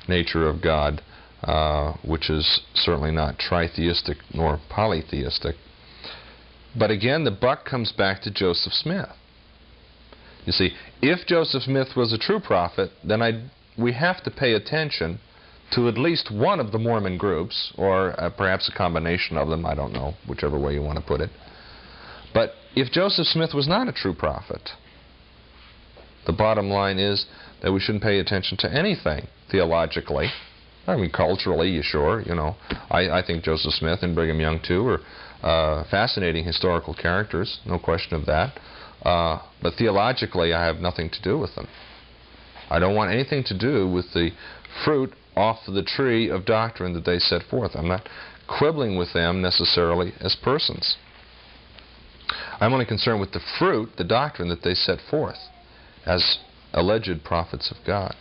nature of God, uh, which is certainly not tritheistic nor polytheistic. But again, the buck comes back to Joseph Smith. You see, if Joseph Smith was a true prophet, then i we have to pay attention to at least one of the Mormon groups, or uh, perhaps a combination of them, I don't know, whichever way you want to put it. But if Joseph Smith was not a true prophet, the bottom line is that we shouldn't pay attention to anything theologically. I mean, culturally, you sure, you know. I, I think Joseph Smith and Brigham Young, too, are uh, fascinating historical characters, no question of that. Uh, but theologically, I have nothing to do with them. I don't want anything to do with the fruit off the tree of doctrine that they set forth. I'm not quibbling with them necessarily as persons. I'm only concerned with the fruit, the doctrine that they set forth as alleged prophets of God.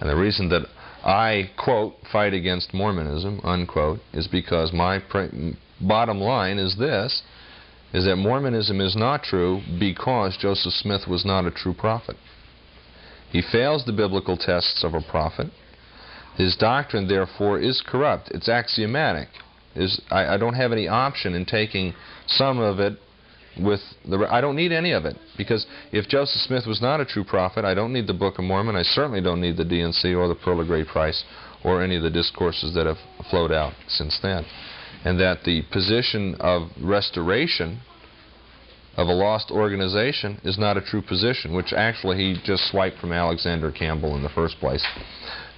And the reason that I, quote, fight against Mormonism, unquote, is because my bottom line is this, is that Mormonism is not true because Joseph Smith was not a true prophet. He fails the biblical tests of a prophet. His doctrine, therefore, is corrupt. It's axiomatic. Is I, I don't have any option in taking some of it with the. I don't need any of it because if Joseph Smith was not a true prophet, I don't need the Book of Mormon. I certainly don't need the D&C or the Pearl of Great Price or any of the discourses that have flowed out since then. And that the position of restoration of a lost organization is not a true position, which actually he just swiped from Alexander Campbell in the first place.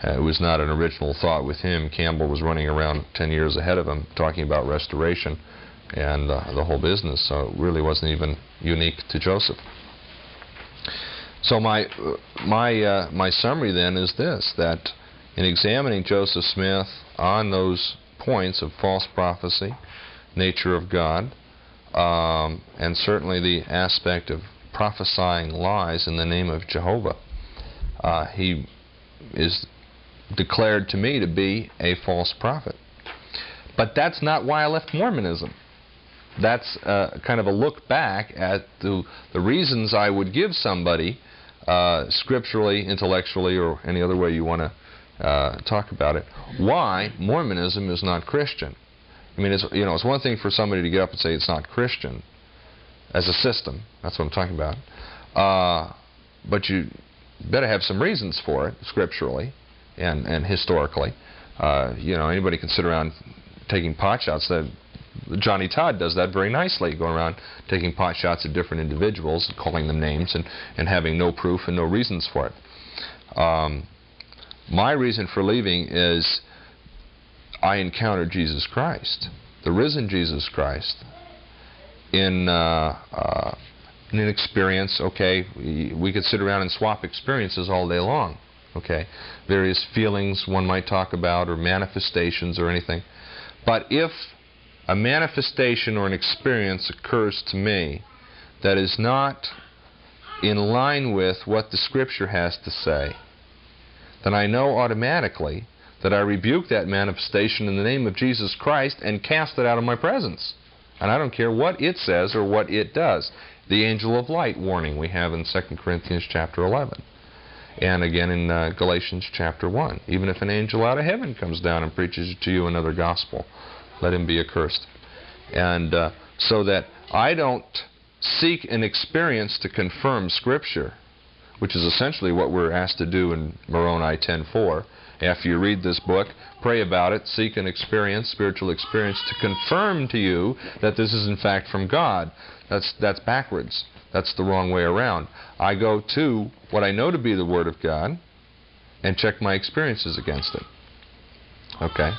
Uh, it was not an original thought with him. Campbell was running around 10 years ahead of him talking about restoration and uh, the whole business, so it really wasn't even unique to Joseph. So my my uh, my summary then is this: that in examining Joseph Smith on those points of false prophecy, nature of God, um, and certainly the aspect of prophesying lies in the name of Jehovah, uh, he is declared to me to be a false prophet. But that's not why I left Mormonism that's uh, kind of a look back at the, the reasons I would give somebody uh, scripturally, intellectually, or any other way you want to uh, talk about it, why Mormonism is not Christian. I mean, it's, you know, it's one thing for somebody to get up and say it's not Christian as a system. That's what I'm talking about. Uh, but you better have some reasons for it, scripturally and, and historically. Uh, you know, anybody can sit around taking pot shots that Johnny Todd does that very nicely, going around taking pot shots at different individuals, calling them names, and, and having no proof and no reasons for it. Um, my reason for leaving is I encountered Jesus Christ, the risen Jesus Christ, in, uh, uh, an experience. Okay, we could sit around and swap experiences all day long. Okay, various feelings one might talk about, or manifestations, or anything. But if a manifestation or an experience occurs to me that is not in line with what the Scripture has to say, then I know automatically that I rebuke that manifestation in the name of Jesus Christ and cast it out of my presence. And I don't care what it says or what it does. The angel of light warning we have in 2 Corinthians chapter 11. And again in uh, Galatians chapter 1. Even if an angel out of heaven comes down and preaches to you another gospel, let him be accursed. And uh, so that I don't seek an experience to confirm Scripture, which is essentially what we're asked to do in Moroni 10.4. After you read this book, pray about it, seek an experience, spiritual experience, to confirm to you that this is in fact from God. That's, that's backwards. That's the wrong way around. I go to what I know to be the Word of God and check my experiences against it. Okay?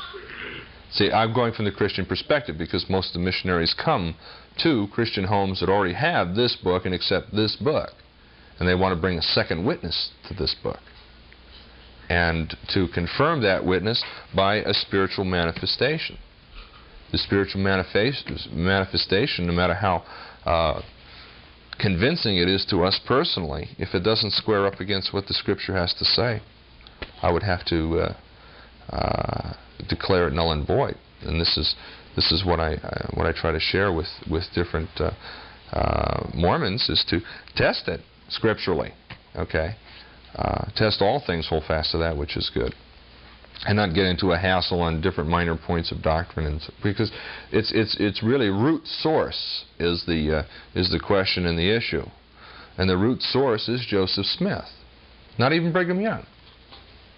See, I'm going from the Christian perspective because most of the missionaries come to Christian homes that already have this book and accept this book. And they want to bring a second witness to this book. And to confirm that witness by a spiritual manifestation. The spiritual manifestation, no matter how uh, convincing it is to us personally, if it doesn't square up against what the Scripture has to say, I would have to uh, uh, declare it null and void. And this is this is what I uh, what I try to share with with different uh, uh, Mormons is to test it scripturally. Okay, test all things, hold fast to that which is good. And not get into a hassle on different minor points of doctrine, and because it's it's it's really root source is the uh, is the question and the issue, and the root source is Joseph Smith, not even Brigham Young.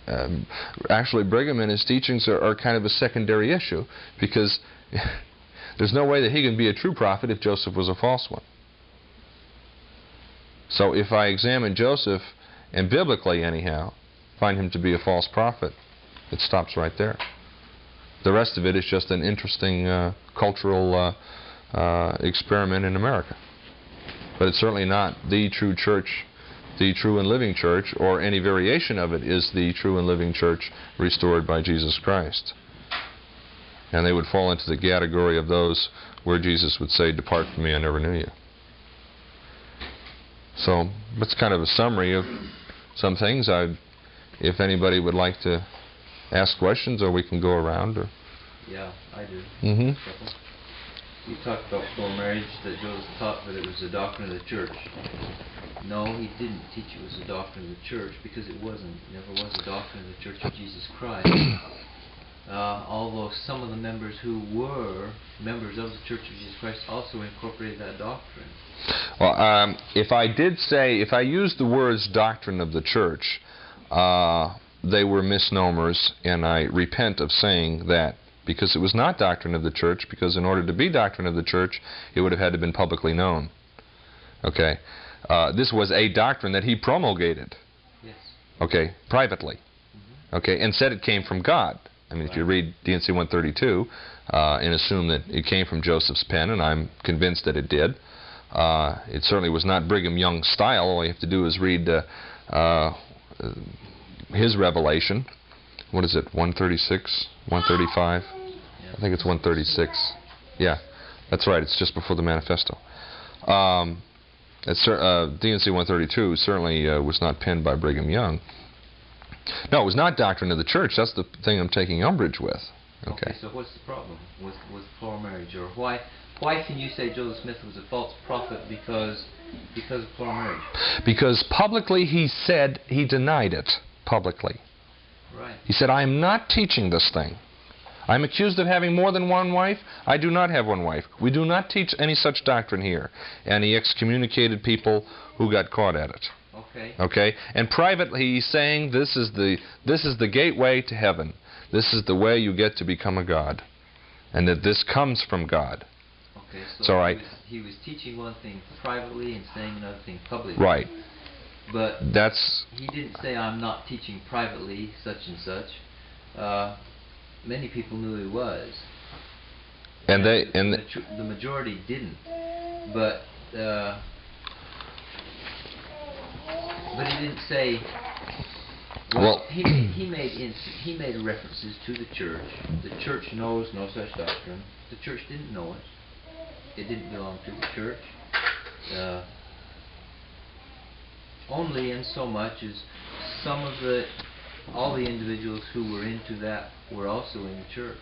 Um, actually, Brigham and his teachings are, are kind of a secondary issue because there's no way that he can be a true prophet if Joseph was a false one. So if I examine Joseph, and biblically anyhow, find him to be a false prophet, it stops right there. The rest of it is just an interesting uh, cultural uh, uh, experiment in America. But it's certainly not the true church, the true and living church, or any variation of it is the true and living church restored by Jesus Christ. And they would fall into the category of those where Jesus would say, Depart from me, I never knew you. So that's kind of a summary of some things. I, if anybody would like to ask questions, or we can go around. Or Yeah, I do. mm-hmm You talked about before marriage that Joseph taught that it was the doctrine of the church. No, he didn't teach it was the doctrine of the church because it wasn't. It never was the doctrine of the Church of Jesus Christ. Uh, although some of the members who were members of the Church of Jesus Christ also incorporated that doctrine. Well, um, if I did say, if I used the words doctrine of the church, uh, they were misnomers, and I repent of saying that because it was not doctrine of the church. Because in order to be doctrine of the church, it would have had to been publicly known. Okay, uh, this was a doctrine that he promulgated. Yes. okay, privately, okay, and said it came from God. I mean, if you read D&C 132 uh, and assume that it came from Joseph's pen, and I'm convinced that it did, uh, it certainly was not Brigham Young style. All you have to do is read uh, uh, his revelation. What is it, 136, 135? I think it's 136. Yeah, that's right. It's just before the manifesto. Um, uh, D&C 132 certainly uh, was not penned by Brigham Young. No, it was not doctrine of the church. That's the thing I'm taking umbrage with. Okay. So what's the problem with with plural marriage, or why why can you say Joseph Smith was a false prophet because because of plural marriage? Because publicly he said he denied it. Publicly. Right. He said, I am not teaching this thing. I'm accused of having more than one wife. I do not have one wife. We do not teach any such doctrine here. And he excommunicated people who got caught at it. Okay. Okay? And privately he's saying this is the this is the gateway to heaven. This is the way you get to become a god. And that this comes from God. Okay. So It's all right. He, was, he was teaching one thing privately and saying another thing publicly. Right. But That's he didn't say I'm not teaching privately such and such. Uh, many people knew he was. and they and the, the majority didn't. But uh, but he didn't say. Well, Well- he made, he made he made references to the church. The church knows no such doctrine. The church didn't know it. It didn't belong to the church. Uh, only in so much as some of the all the individuals who were into that were also in the church.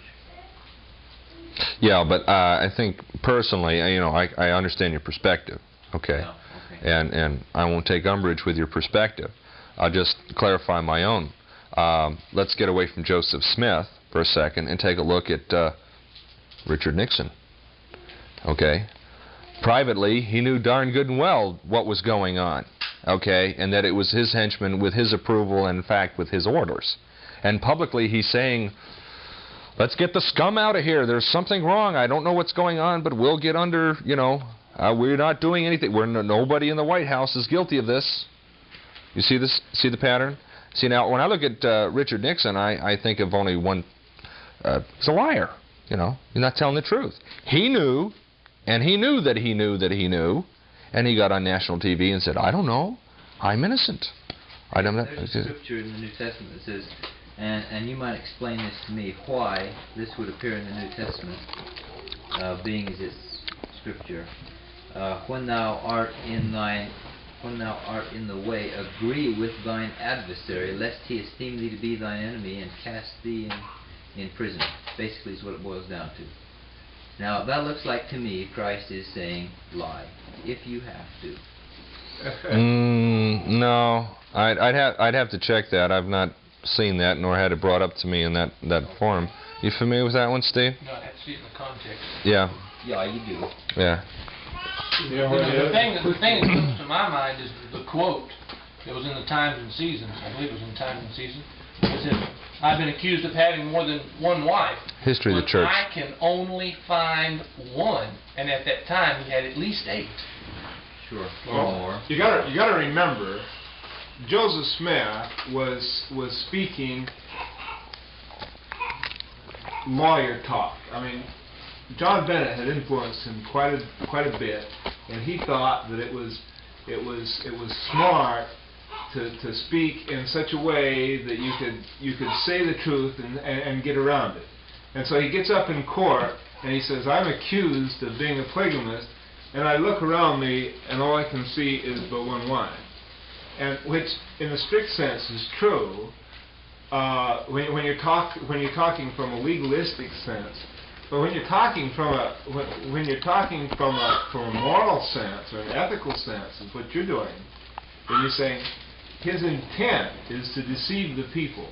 Yeah, but uh, I think personally, uh, you know, I, I understand your perspective. Okay. Yeah, okay. And and I won't take umbrage with your perspective. I'll just clarify my own. Um, let's get away from Joseph Smith for a second and take a look at uh, Richard Nixon. Okay. Privately, he knew darn good and well what was going on. Okay, and that it was his henchmen with his approval and in fact with his orders. And publicly, he's saying let's get the scum out of here. There's something wrong. I don't know what's going on, but we'll get under, you know, uh, we're not doing anything. We're no, nobody in the White House is guilty of this. You see this? See the pattern? See now, when I look at uh, Richard Nixon, I, I think of only one. Uh, he's a liar. You know, he's not telling the truth. He knew, and he knew that he knew that he knew, and he got on national TV and said, "I don't know. I'm innocent. I don't know." There's a scripture in the New Testament that says, and, and you might explain this to me, why this would appear in the New Testament, uh, being as it's scripture. Uh, when thou art in thine, when thou art in the way, agree with thine adversary, lest he esteem thee to be thine enemy and cast thee in, in prison. Basically, is what it boils down to. Now, that looks like to me Christ is saying, lie, if you have to. Mm, no, I'd, I'd have I'd have to check that. I've not seen that nor had it brought up to me in that that forum. You familiar with that one, Steve? No, I have to see it in the context. Yeah, Yeah, you do. yeah. You know, The thing, that- the thing that comes to my mind is the quote that was in the Times and Seasons, I believe it was in the Times and Seasons. It said, "I've been accused of having more than one wife." History of the but church. I can only find one, and at that time, he had at least eight. Sure. Well, more. You gotta, you gotta remember, Joseph Smith was, was speaking lawyer talk. I mean, John Bennett had influenced him quite a, quite a bit, and he thought that it was, it was, it was smart to, to speak in such a way that you could, you could say the truth and, and, and get around it. And so he gets up in court and he says, I'm accused of being a polygamist, and I look around me and all I can see is but one wife. And which, in the strict sense, is true uh, when, when, you're talk, when you're talking from a legalistic sense. But when you're talking from a when, when you're talking from a from a moral sense or an ethical sense of what you're doing, then you're saying his intent is to deceive the people.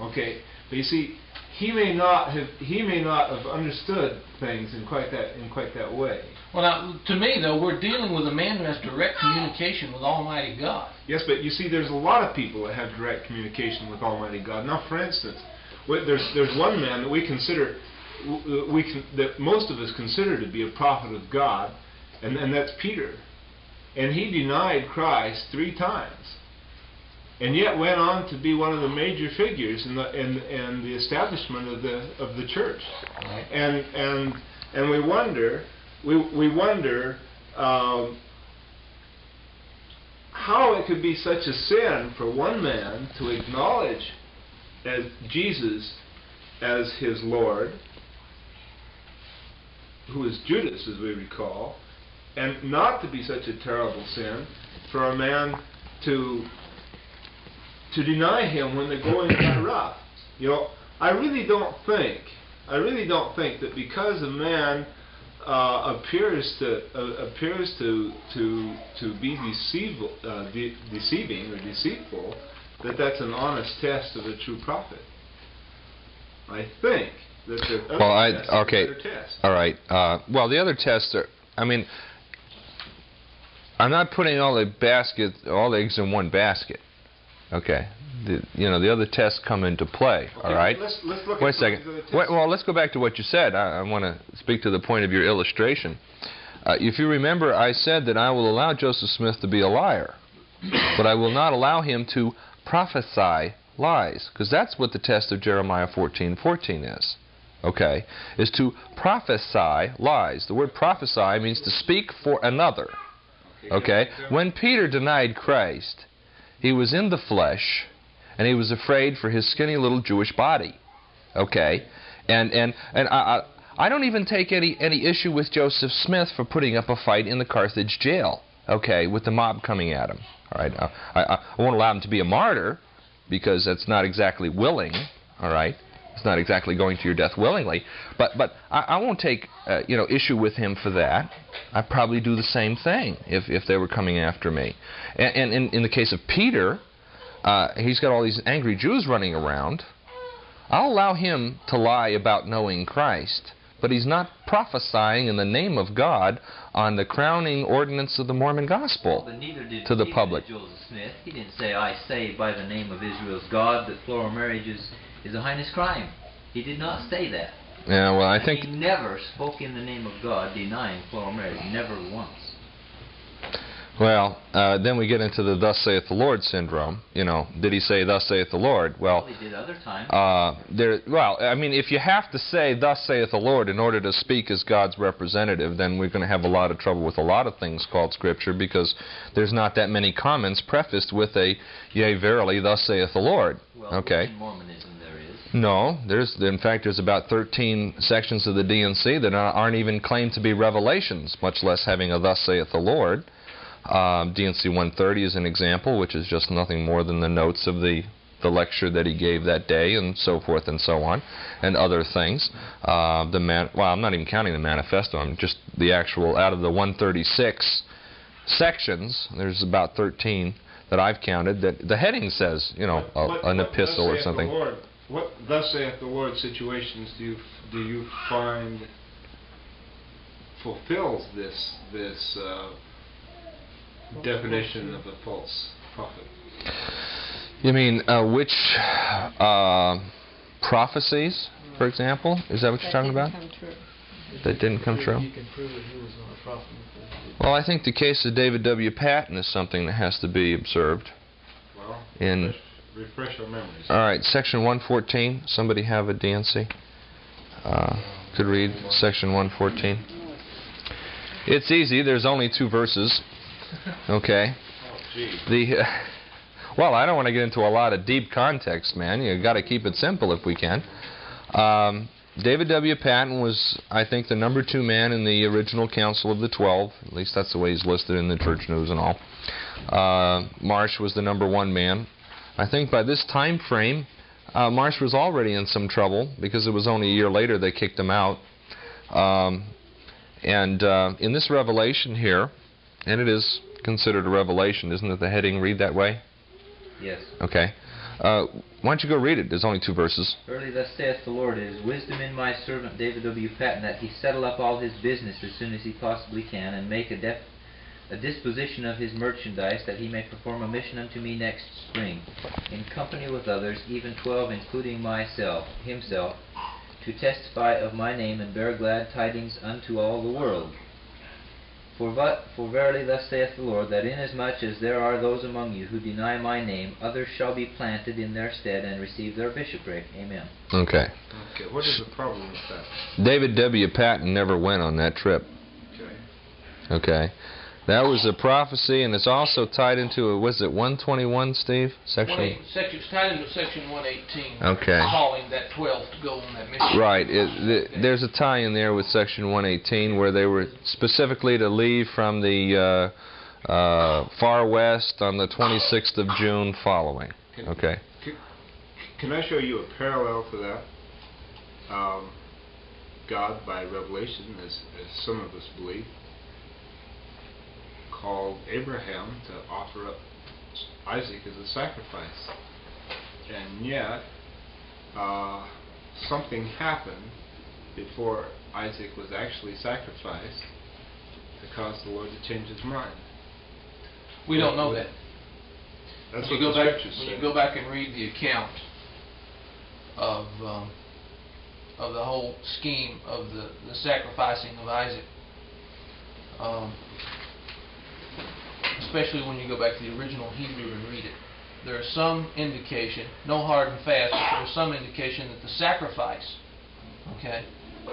Okay, but you see, he may not have he may not have understood things in quite that in quite that way. Well, now, to me, though, we're dealing with a man who has direct communication with Almighty God. Yes, but you see, there's a lot of people that have direct communication with Almighty God. Now, for instance, there's there's one man that we consider we can, that most of us consider to be a prophet of God, and and that's Peter, and he denied Christ three times, and yet went on to be one of the major figures in the in, in the establishment of the of the church, Right. and and and we wonder we we wonder. Um, how it could be such a sin for one man to acknowledge as Jesus as his Lord, who is Judas, as we recall, and not to be such a terrible sin for a man to to deny him when the going got rough. You know, I really don't think, I really don't think that because a man uh, appears to uh, appears to to to be deceivable, uh, de- deceiving or deceitful, that that's an honest test of a true prophet. I think that the other Well, I- test is a okay. All right. Uh, well, the other tests are. I mean, I'm not putting all the basket, all the eggs in one basket. Okay. The, you know, the other tests come into play. Okay, all right. Let's, let's look Wait a second. Wait, well, let's go back to what you said. I, I want to speak to the point of your illustration. Uh, if you remember, I said that I will allow Joseph Smith to be a liar, but I will not allow him to prophesy lies, because that's what the test of Jeremiah 14:14 is. Okay, is to prophesy lies. The word prophesy means to speak for another. Okay, when Peter denied Christ, he was in the flesh, and he was afraid for his skinny little Jewish body. Okay, and and and I. I don't even take any, any issue with Joseph Smith for putting up a fight in the Carthage jail, okay, with the mob coming at him. All right, I, I, I won't allow him to be a martyr because that's not exactly willing. All right, it's not exactly going to your death willingly. But but I, I won't take uh, you know issue with him for that. I'd probably do the same thing if if they were coming after me. And, and in, in the case of Peter, uh, he's got all these angry Jews running around. I'll allow him to lie about knowing Christ, but he's not prophesying in the name of God on the crowning ordinance of the Mormon gospel. But neither did, to the public. Joseph Smith. He didn't say, I say by the name of Israel's God that plural marriage is, a heinous crime. He did not say that. Yeah, well, I think he never spoke in the name of God denying plural marriage. Never once. Well, uh, then we get into the "Thus saith the Lord" syndrome. You know, did he say "Thus saith the Lord"? Well, he did other times. uh, there. Well, I mean, if you have to say "Thus saith the Lord" in order to speak as God's representative, then we're going to have a lot of trouble with a lot of things called Scripture because there's not that many comments prefaced with a "Yea, verily, thus saith the Lord." well, okay. in Mormonism. No, there's in fact there's about 13 sections of the D&C that are- aren't even claimed to be revelations, much less having a "Thus saith the Lord." Um, D&C 130 is an example, which is just nothing more than the notes of the the lecture that he gave that day, and so forth and so on, and other things. Uh, the man, well, I'm not even counting the manifesto. I'm just the actual out of the 136 sections. There's about 13 that I've counted that the heading says, you know, a, an epistle or something. Lord- What thus saith the Lord situations do you, do you find fulfills this, this, uh, definition of a false prophet? You mean uh, which uh, prophecies, for example? Is that what you're talking about? That didn't come true. You can prove that he was not a prophet. Well, I think the case of David W. Patten is something that has to be observed. Well, In refresh, our memories. all right, section 114. Somebody have a D&C? Uh, could read section 114. It's easy. There's only two verses. Okay. Oh. The well, I don't want to get into a lot of deep context, man. You got to keep it simple if we can. Um, David W. Patten was, I think, the number two man in the original Council of the Twelve. At least that's the way he's listed in the church news and all. Uh, Marsh was the number one man. I think by this time frame, uh, Marsh was already in some trouble because it was only a year later they kicked him out. Um, and uh, in this revelation here, and it is considered a revelation, isn't it? The heading read that way? Yes. Okay. Uh, why don't you go read it? There's only two verses. Verily thus saith the Lord, it is wisdom in my servant David W. Patten that he settle up all his business as soon as he possibly can, and make a, def- a disposition of his merchandise, that he may perform a mission unto me next spring, in company with others, even twelve, including myself, himself, to testify of my name and bear glad tidings unto all the world. For, but, for verily thus saith the Lord, that inasmuch as there are those among you who deny my name, others shall be planted in their stead and receive their bishopric. Amen. Okay. Okay, what is the problem with that? David W. Patten never went on that trip. Okay. Okay. That was a prophecy, and it's also tied into a, was it 121, Steve? Section. eight, section, it's tied into section one eighteen. Okay. Calling that twelve to go on that mission. Right. It, th- there's a tie in there with Section 118 where they were specifically to leave from the uh, uh, far west on the 26th of June following. Can- Okay. Can I show you a parallel to that? Um, God, by revelation, as, as some of us believe, called Abraham to offer up Isaac as a sacrifice. And yet, uh, something happened before Isaac was actually sacrificed to cause the Lord to change his mind. We don't know that. That's When what you the go back, when you go back and read the account of, um, of the whole scheme of the, the sacrificing of Isaac, um, especially when you go back to the original Hebrew and read it, there is some indication, no hard and fast, but there is some indication that the sacrifice, okay,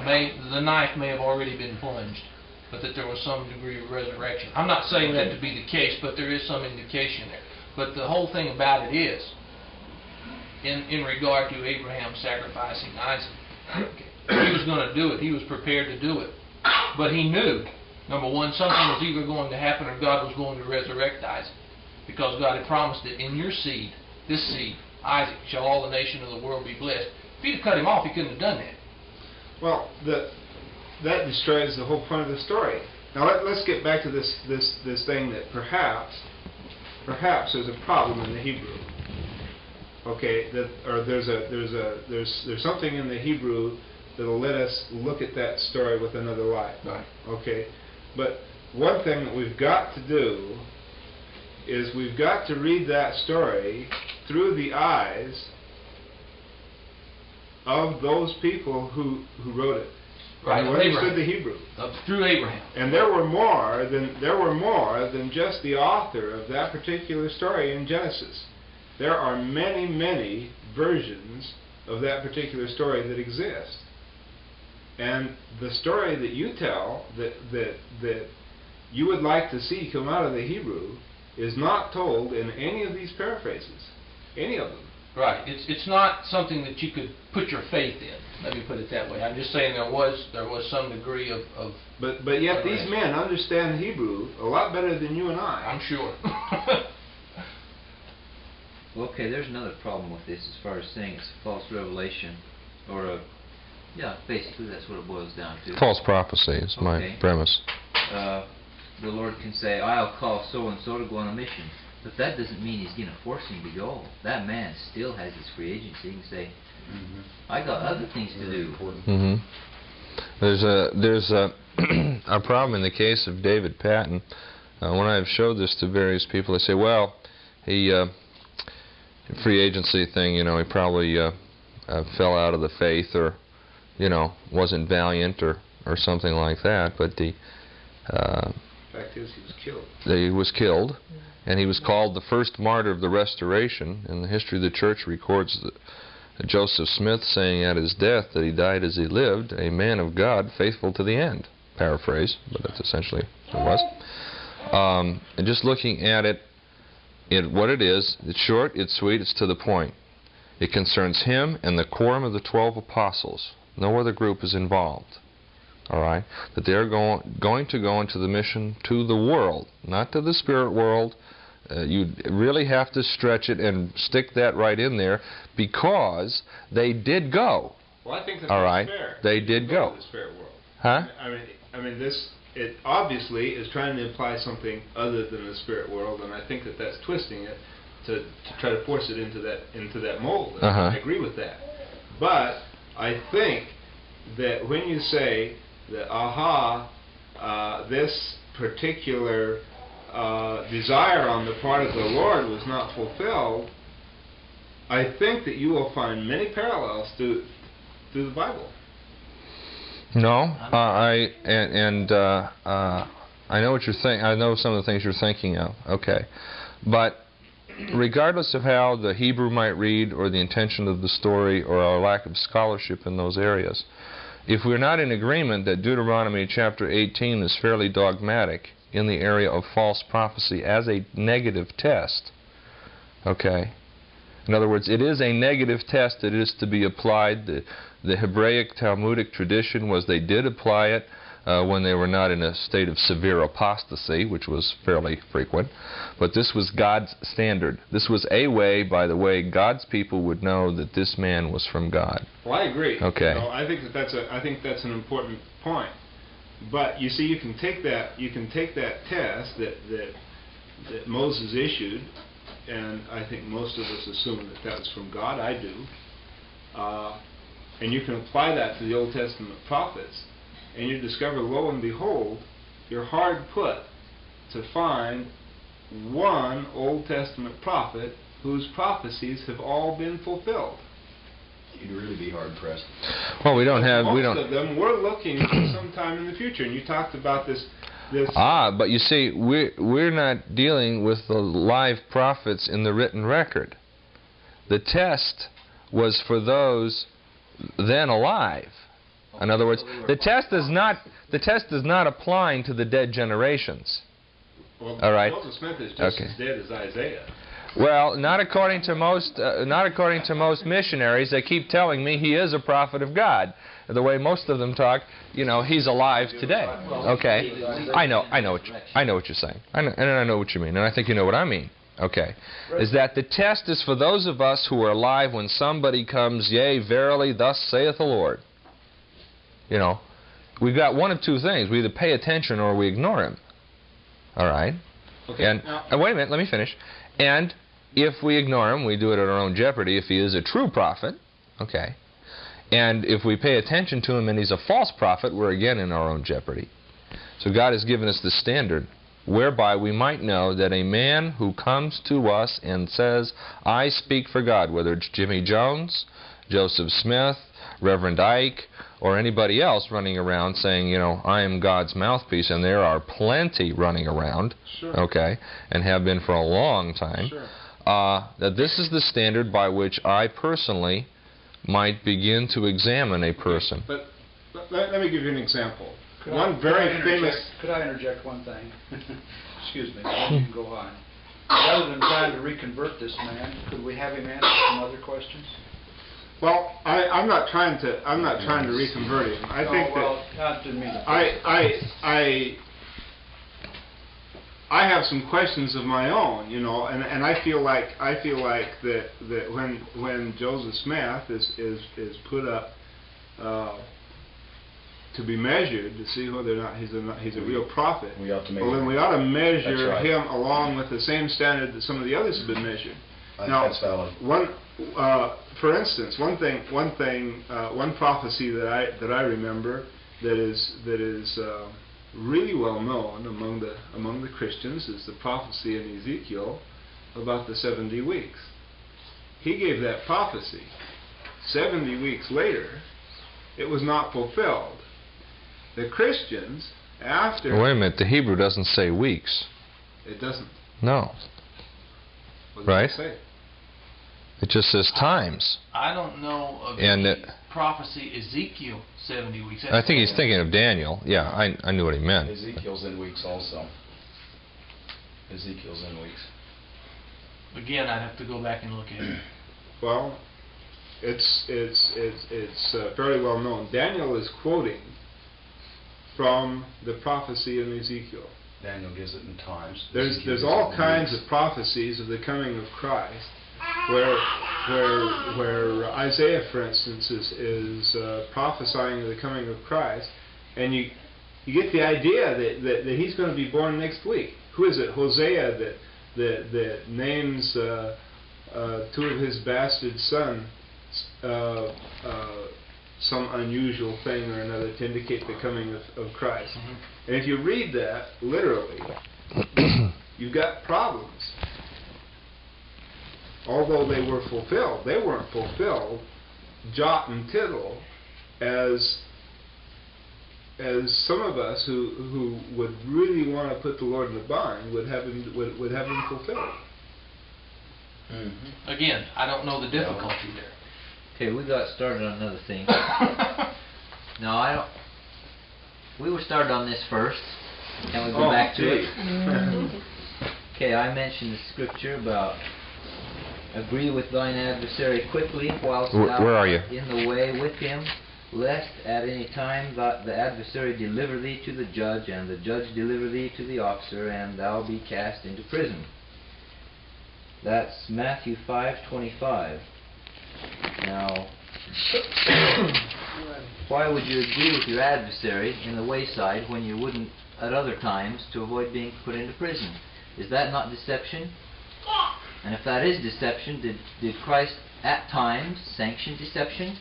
may, the knife may have already been plunged, but that there was some degree of resurrection. I'm not saying that to be the case, but there is some indication there. But the whole thing about it is, in, in regard to Abraham sacrificing Isaac, he was going to do it. He was prepared to do it. But he knew, number one, something was either going to happen or God was going to resurrect Isaac. Because God had promised that in your seed, this seed, Isaac, shall all the nation of the world be blessed. If he'd have cut him off, he couldn't have done that. Well, the, that destroys the whole point of the story. Now let, let's get back to this, this, this thing that perhaps, perhaps there's a problem in the Hebrew. Okay, that or there's a there's a there's there's something in the Hebrew that'll let us look at that story with another light. Right. Okay, but one thing that we've got to do is we've got to read that story through the eyes of those people who who wrote it Right, who understood the Hebrew. Uh, through Abraham. And there were more than there were more than just the author of that particular story in Genesis. There are many, many versions of that particular story that exist. And the story that you tell that that that you would like to see come out of the Hebrew is not told in any of these paraphrases. Any of them. Right. It's it's not something that you could put your faith in. Let me put it that way. I'm just saying there was there was some degree of, of But but yet these men understand Hebrew a lot better than you and I. I'm sure. Well, okay, there's another problem with this as far as saying it's a false revelation, or a, yeah, basically that's what it boils down to. False prophecy is my premise. Uh, the Lord can say, I'll call so and so to go on a mission. But that doesn't mean he's gonna force him to go. That man still has his free agency. He can say, I got other things to do. important. hmm There's a there's a a problem in the case of David Patten. Uh, when I've showed this to various people, they say, "Well, he uh, free agency thing. You know, he probably uh, uh, fell out of the faith, or you know, wasn't valiant, or or something like that." But the uh, Fact is, he was killed. he was killed, and he was called the first martyr of the Restoration. And the history of the church records that Joseph Smith saying at his death that he died as he lived, a man of God, faithful to the end. Paraphrase, but that's essentially what it was. Um, and just looking at it, it what it is, it's short, it's sweet, it's to the point. It concerns him and the quorum of the twelve apostles. No other group is involved all right, that they're going going to go into the mission to the world, not to the spirit world. Uh, you really have to stretch it and stick that right in there because they did go, Well, I think that's right. fair. They You did go go. to the spirit world. huh? I mean, I mean, this it obviously is trying to imply something other than the spirit world, and I think that that's twisting it to, to try to force it into that into that mold. And Uh-huh. I agree with that, but I think that when you say that, aha, uh, this particular uh, desire on the part of the Lord was not fulfilled, I think that you will find many parallels to to the Bible. No, uh, I and, and uh, uh, I know what you're think. I know some of the things you're thinking of. Okay, but regardless of how the Hebrew might read, or the intention of the story, or our lack of scholarship in those areas, if we're not in agreement that Deuteronomy chapter 18 is fairly dogmatic in the area of false prophecy as a negative test, okay. In other words, it is a negative test that is to be applied. The, the Hebraic Talmudic tradition was they did apply it uh, when they were not in a state of severe apostasy, which was fairly frequent. But this was God's standard. This was a way, by the way, God's people would know that this man was from God. Well, I agree. Okay. You know, I think that that's a I think that's an important point. But you see, you can take that you can take that test that that that Moses issued, and I think most of us assume that that was from God. I do. Uh, and you can apply that to the Old Testament prophets, and you discover, lo and behold, you're hard put to find one Old Testament prophet whose prophecies have all been fulfilled. You'd really be hard pressed. Well, we don't have Most we don't. of them we're looking for sometime in the future, and you talked about this. This Ah, but you see, we're, we're not dealing with the live prophets in the written record. The test was for those then alive. In other words, the test is not the test is not applying to the dead generations. well, all right. Joseph Smith is just Okay. as dead as Isaiah. Well, not according to most uh, not according to most missionaries. They keep telling me he is a prophet of God. The way most of them talk, you know, he's alive today. Okay, I know, I know, what you, I know what you're saying, I know, and I know what you mean, and I think you know what I mean. Okay, is that the test is for those of us who are alive when somebody comes, yea, verily, thus saith the Lord. You know, we've got one of two things: we either pay attention or we ignore him. All right. Okay. And, now, and wait a minute, let me finish. And if we ignore him, we do it at our own jeopardy. If he is a true prophet, okay. And if we pay attention to him and he's a false prophet, we're again in our own jeopardy. So God has given us the standard whereby we might know that a man who comes to us and says, I speak for God, whether it's Jimmy Jones, Joseph Smith, Reverend Ike, or anybody else running around saying, you know, I am God's mouthpiece, and there are plenty running around, Sure. okay, and have been for a long time, Sure. uh, that this is the standard by which I personally might begin to examine a person. But let- let, let me give you an example. Could one I- very I interject- famous. Could I interject one thing? Excuse me, then you can go on. Rather than trying to reconvert this man, could we have him answer some other questions? Well, I, I'm not trying to. I'm not trying to reconvert him. I No, think that. not to me. I, I, I, I have some questions of my own, you know, and, and I feel like I feel like that, that when when Joseph Smith is is, is put up uh, to be measured to see whether or not he's a he's a real prophet. We ought to Well, then we ought to measure right. him along with the same standard that some of the others have been measured. I Now, That's valid. One, uh, for instance, one thing, one thing, uh, one prophecy that I that I remember that is that is uh, really well known among the among the Christians is the prophecy in Ezekiel about the seventy weeks. He gave that prophecy. Seventy weeks later, it was not fulfilled. The Christians, after Wait a minute, the Hebrew doesn't say weeks. it doesn't. No, What does Right. It say? It just says times. I don't know of And any it- prophecy Ezekiel 70 weeks. I think he's thinking of Daniel. Yeah, I, I knew what he meant. Ezekiel's in weeks also. Ezekiel's in weeks. Again, I'd have to go back and look at it. Well, it's it's it's it's uh, fairly well known. Daniel is quoting from the prophecy in Ezekiel. Daniel gives it in times. There's Ezekiel there's all kinds weeks. of prophecies of the coming of Christ, where where where Isaiah, for instance, is is uh, prophesying of the coming of Christ, and you you get the idea that, that, that he's going to be born next week. Who is it? Hosea that that that names uh, uh, two of his bastard sons uh, uh, some unusual thing or another to indicate the coming of, of Christ. And if you read that literally, you've got problems. Although they were fulfilled, they weren't fulfilled jot and tittle as as some of us who who would really want to put the Lord in the bind would have him would, would have him fulfilled. Mhm. Again, I don't know the difficulty there. Okay, we got started on another thing. No, I don't. We were started on this first. Can we go Oh, back to gee. it? Okay, I mentioned the scripture about agree with thine adversary quickly whilst Wh- thou where are you? art in the way with him, lest at any time that the adversary deliver thee to the judge, and the judge deliver thee to the officer, and thou be cast into prison. That's Matthew five twenty-five. Now, why would you agree with your adversary in the wayside when you wouldn't at other times to avoid being put into prison? Is that not deception? And if that is deception, did, did Christ at times sanction deception?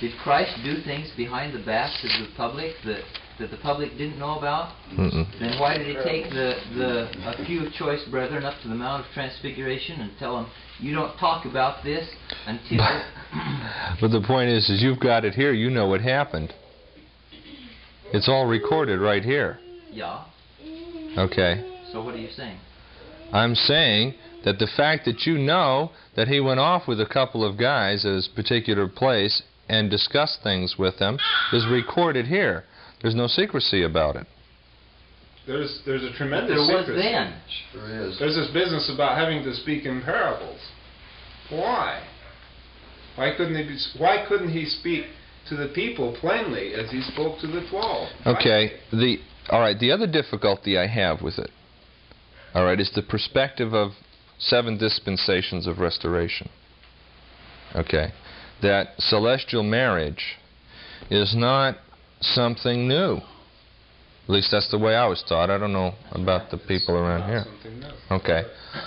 Did Christ do things behind the backs of the public that, that the public didn't know about? Mm-mm. Then why did he take the, the a few choice brethren up to the Mount of Transfiguration and tell them, you don't talk about this until... But the point is, is you've got it here. You know what happened. It's all recorded right here. yeah, Okay. so what are you saying? I'm saying that the fact that you know that he went off with a couple of guys at his particular place and discussed things with them is recorded here. There's no secrecy about it. There's there's a But tremendous there was secrecy. then. Sure is. There's this business about having to speak in parables. Why? Why couldn't he? Be, why couldn't he speak to the people plainly as he spoke to the twelve? Why- Okay. The all right. The other difficulty I have with it, all right, is the perspective of seven dispensations of restoration. Okay, that celestial marriage is not something new. At least that's the way I was taught. I don't know about the people around here. Okay.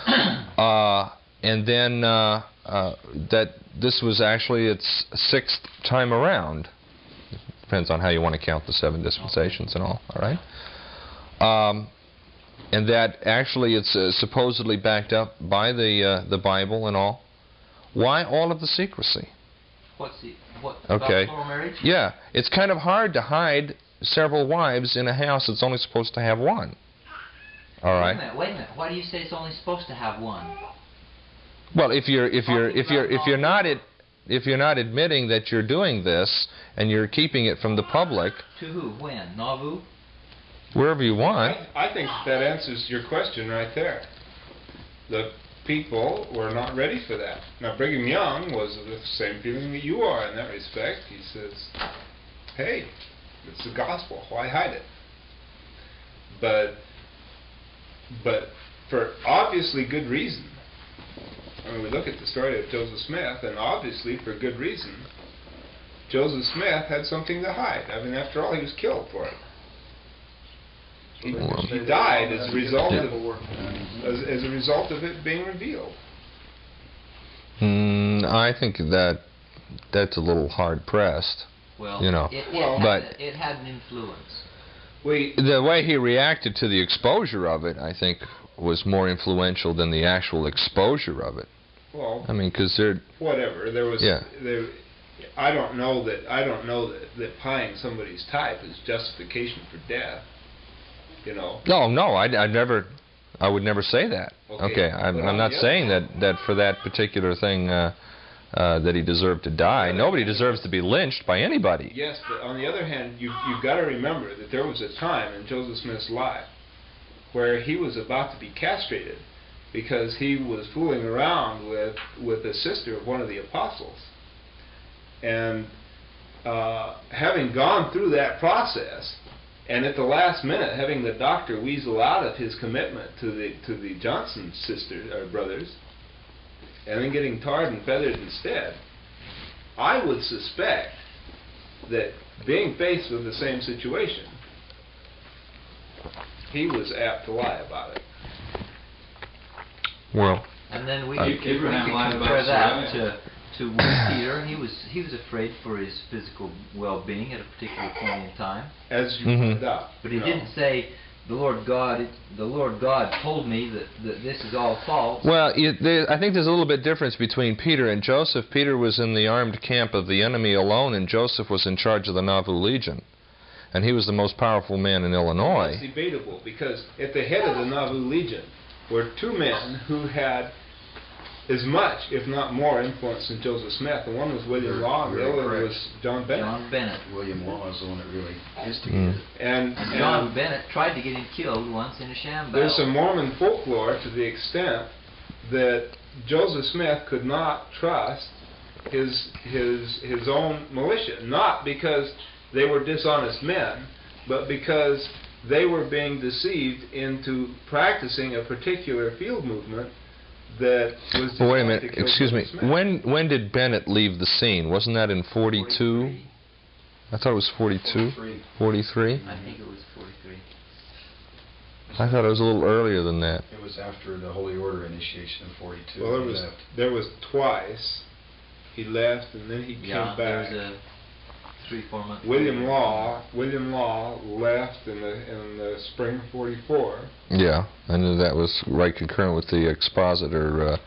Uh, and then uh, uh, that this was actually its sixth time around. Depends on how you want to count the seven dispensations and all. All right. Um, and that actually it's uh, supposedly backed up by the uh, the Bible and all. Why all of the secrecy? What's the what Okay. about plural marriage? Yeah, it's kind of hard to hide several wives in a house that's only supposed to have one. All right. Wait a minute, wait a minute. Why do you say it's only supposed to have one? Well, if you're if you're if you're if you're not ad, if you're not admitting that you're doing this and you're keeping it from the public, To who? When? Nauvoo? Wherever you want. I, I think that answers your question right there. The people were not ready for that. Now, Brigham Young was of the same feeling that you are in that respect. He says, "Hey, it's the gospel. Why hide it?" But, but for obviously good reason. I mean, we look at the story of Joseph Smith, and obviously for good reason. Joseph Smith had something to hide. I mean, after all, he was killed for it. He, he died as a result of as, as a result of it being revealed. Mm, I think that that's a little hard pressed. Well, You know, it, it, well- had, but- it had an influence. We The way he reacted to the exposure of it, I think, was more influential than the actual exposure of it. well, I mean, because they're whatever. There was Yeah. there. I don't know that I don't know that, that pieing somebody's type is justification for death. You know. no, no. I I never, I would never say that. Okay, Okay, I'm, I'm not saying that that for that particular thing uh, uh, that he deserved to die. Nobody deserves to be lynched by anybody. Yes, but on the other hand, you you've got to remember that there was a time in Joseph Smith's life where he was about to be castrated because he was fooling around with with a sister of one of the apostles, and uh, having gone through that process, and at the last minute having the doctor weasel out of his commitment to the to the Johnson sisters or brothers, and then getting tarred and feathered instead. I would suspect that being faced with the same situation, he was apt to lie about it. Well, And then we Uh, could, we Abraham could lied compare about that to to Peter. He was he was afraid for his physical well-being at a particular point in time, As you Mhm. pointed out. but he No. didn't say, "The Lord God, the Lord God told me that, that this is all false." well, you, there, I think there's a little bit difference between Peter and Joseph. Peter was in the armed camp of the enemy alone, and Joseph was in charge of the Nauvoo Legion, and he was the most powerful man in It's Illinois. debatable because at the head of the Nauvoo Legion were two men who had as much, if not more, influence than Joseph Smith. The one was William You're Law, and the very other correct. was John Bennett. John Bennett. William Law is the one that really Mm. instigated it. And, And John and Bennett tried to get him killed once in a sham battle. there's some Mormon folklore to the extent that Joseph Smith could not trust his his his own militia, not because they were dishonest men, but because they were being deceived into practicing a particular field movement that was. Well, wait a minute. Excuse me. Smith. When when did Bennett leave the scene? Wasn't that in 42? I thought it was 42. 43. I think it was 43. I thought it was a little earlier than that. It was after the Holy Order initiation in 42. Well, there was left. there was twice. He left and then he Yeah, came there back. Was a three, four month. William period. Law, William Law left in the in the spring of '44. Yeah, I knew that was right concurrent with the expositor uh,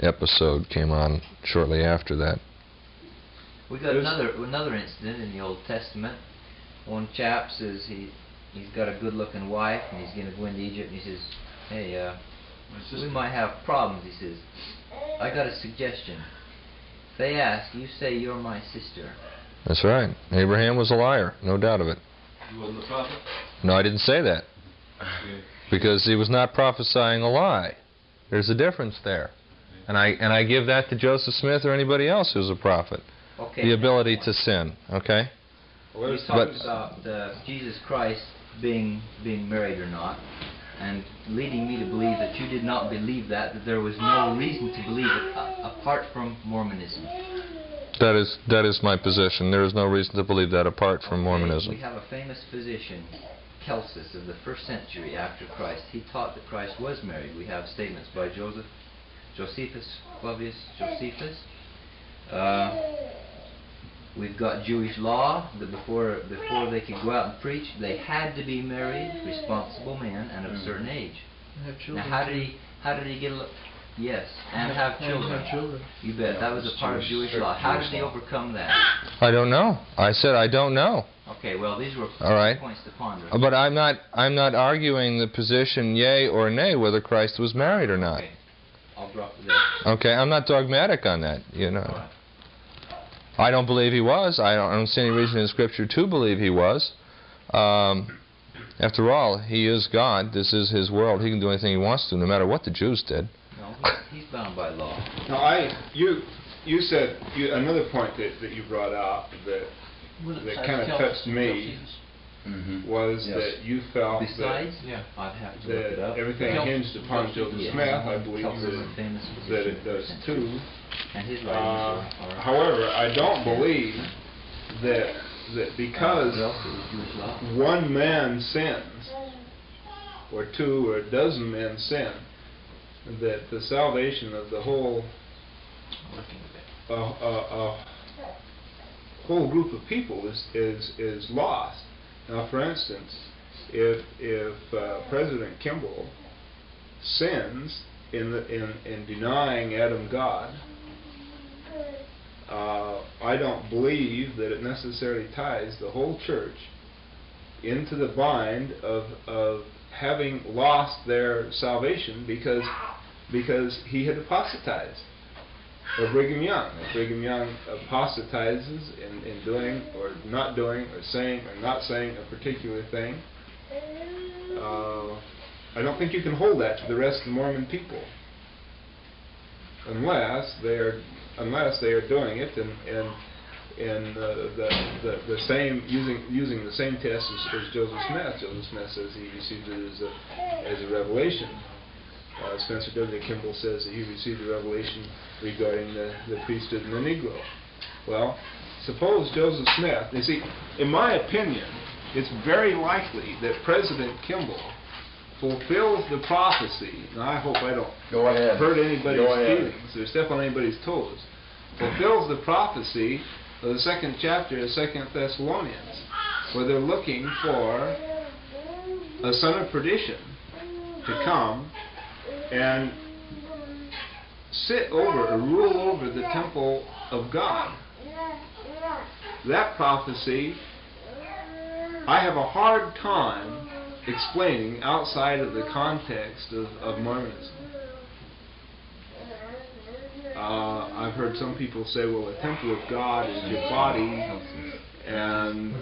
episode came on shortly after that. We got There's- another another incident in the Old Testament. One chap says he he's got a good-looking wife and he's going to go into Egypt and he says, "Hey, uh, we might have problems." He says, "I got a suggestion. If they ask, you say you're my sister." That's right. Abraham was a liar, no doubt of it. He wasn't a prophet? No, I didn't say that Okay. because he was not prophesying a lie. There's a difference there, and I and I give that to Joseph Smith or anybody else who's a prophet. Okay. The ability to sin. Okay. Well, You there's talked But- about uh, Jesus Christ being being married or not, and leading me to believe that you did not believe that, that there was no reason to believe it uh, apart from Mormonism. That is that is my position. There is no reason to believe that apart from Okay, Mormonism. We have a famous physician, Celsus, of the first century after Christ. He taught that Christ was married. We have statements by Joseph, Josephus, Flavius Josephus. Uh, we've got Jewish law that before before they could go out and preach, they had to be married, responsible men, and of a certain age. Have Now, children. how did he how did he get? A, yes, and have And children. have children. You bet. That was a part of Jewish- Jewish law. How Jewish did he law. overcome that? I don't know. I said I don't know. Okay, well, these were All right. points to ponder. But I'm not I'm not arguing the position yea or nay whether Christ was married or not. Okay. I'll drop it there. Okay, I'm not dogmatic on that, you know. All right. I don't believe he was. I don't, I don't see any reason in scripture to believe he was. Um, after all, he is God. This is his world. He can do anything he wants to no matter what the Jews did. No, he- he's bound by law. Now, I you you said you, another point that, that you brought up that Was it that kinda touched me. Celsus? Mhm. was Yes. that you felt Besides, Yeah. I'd have to that, look it that up. everything Kel- hinged upon Joseph Yeah. Smith. I believe Celsus is a that, famous that physician it does of the first century. too. And his Uh, writings are, are however, I don't believe that, that because one man sins, or two or a dozen men sin, that the salvation of the whole, uh, uh, uh, whole group of people is, is, is lost. Now, for instance, if, if uh, President Kimball sins in, the, in, in denying Adam God, uh, I don't believe that it necessarily ties the whole church into the bind of, of having lost their salvation because, because he had apostatized. Or Brigham Young. If Brigham Young apostatizes in, in doing or not doing or saying or not saying a particular thing, uh, I don't think you can hold that to the rest of the Mormon people unless they are unless they are doing it and, in in uh, the, the the same using using the same test as, as Joseph Smith. Joseph Smith says he received it as a as a revelation. Uh, Spencer W. Kimball says that he received a revelation regarding the, the priesthood and the Negro. Well, suppose Joseph Smith, you see, in my opinion, it's very likely that President Kimball fulfills the prophecy, and I hope I don't Go ahead. hurt anybody's feelings or step on anybody's toes, fulfills the prophecy of the second chapter of Second Thessalonians, where they're looking for a son of perdition to come and sit over or rule over the temple of God. That prophecy, I have a hard time explaining outside of the context of, of Mormonism. Uh, I've heard some people say, well, the temple of God is your body, and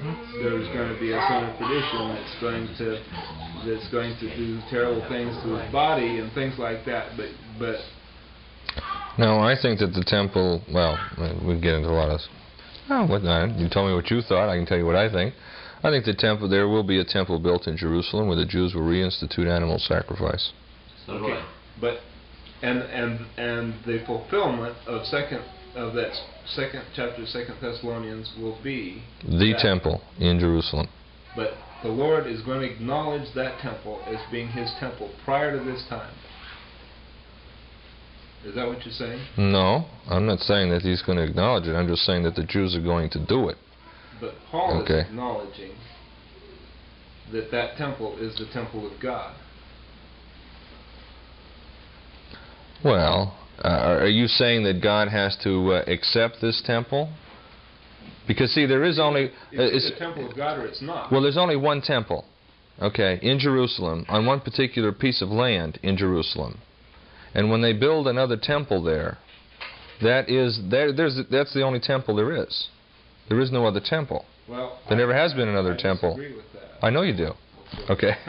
there's going to be a son of perdition that's going to that's going to do terrible things to his body and things like that. But but No, I think that the temple, well, uh, we get into a lot of, oh, what not? You tell me what you thought, I can tell you what I think. I think the temple, there will be a temple built in Jerusalem where the Jews will reinstitute animal sacrifice. So Okay. But and and and the fulfillment of second of that second chapter, Second Thessalonians, will be The temple in Jerusalem. But the Lord is going to acknowledge that temple as being His temple prior to this time. Is that what you're saying? No, I'm not saying that he's going to acknowledge it. I'm just saying that the Jews are going to do it. But Paul Okay. is acknowledging that that temple is the temple of God. Well, uh, are you saying that God has to uh, accept this temple? Because see, there is only uh, It's, it's- the temple of God or it's not. well, there's only one temple, okay, in Jerusalem on one particular piece of land in Jerusalem, and when they build another temple there, that is there. There's that's the only temple there is. There is no other temple. well, there I- never has been another I temple. I know you do. Okay.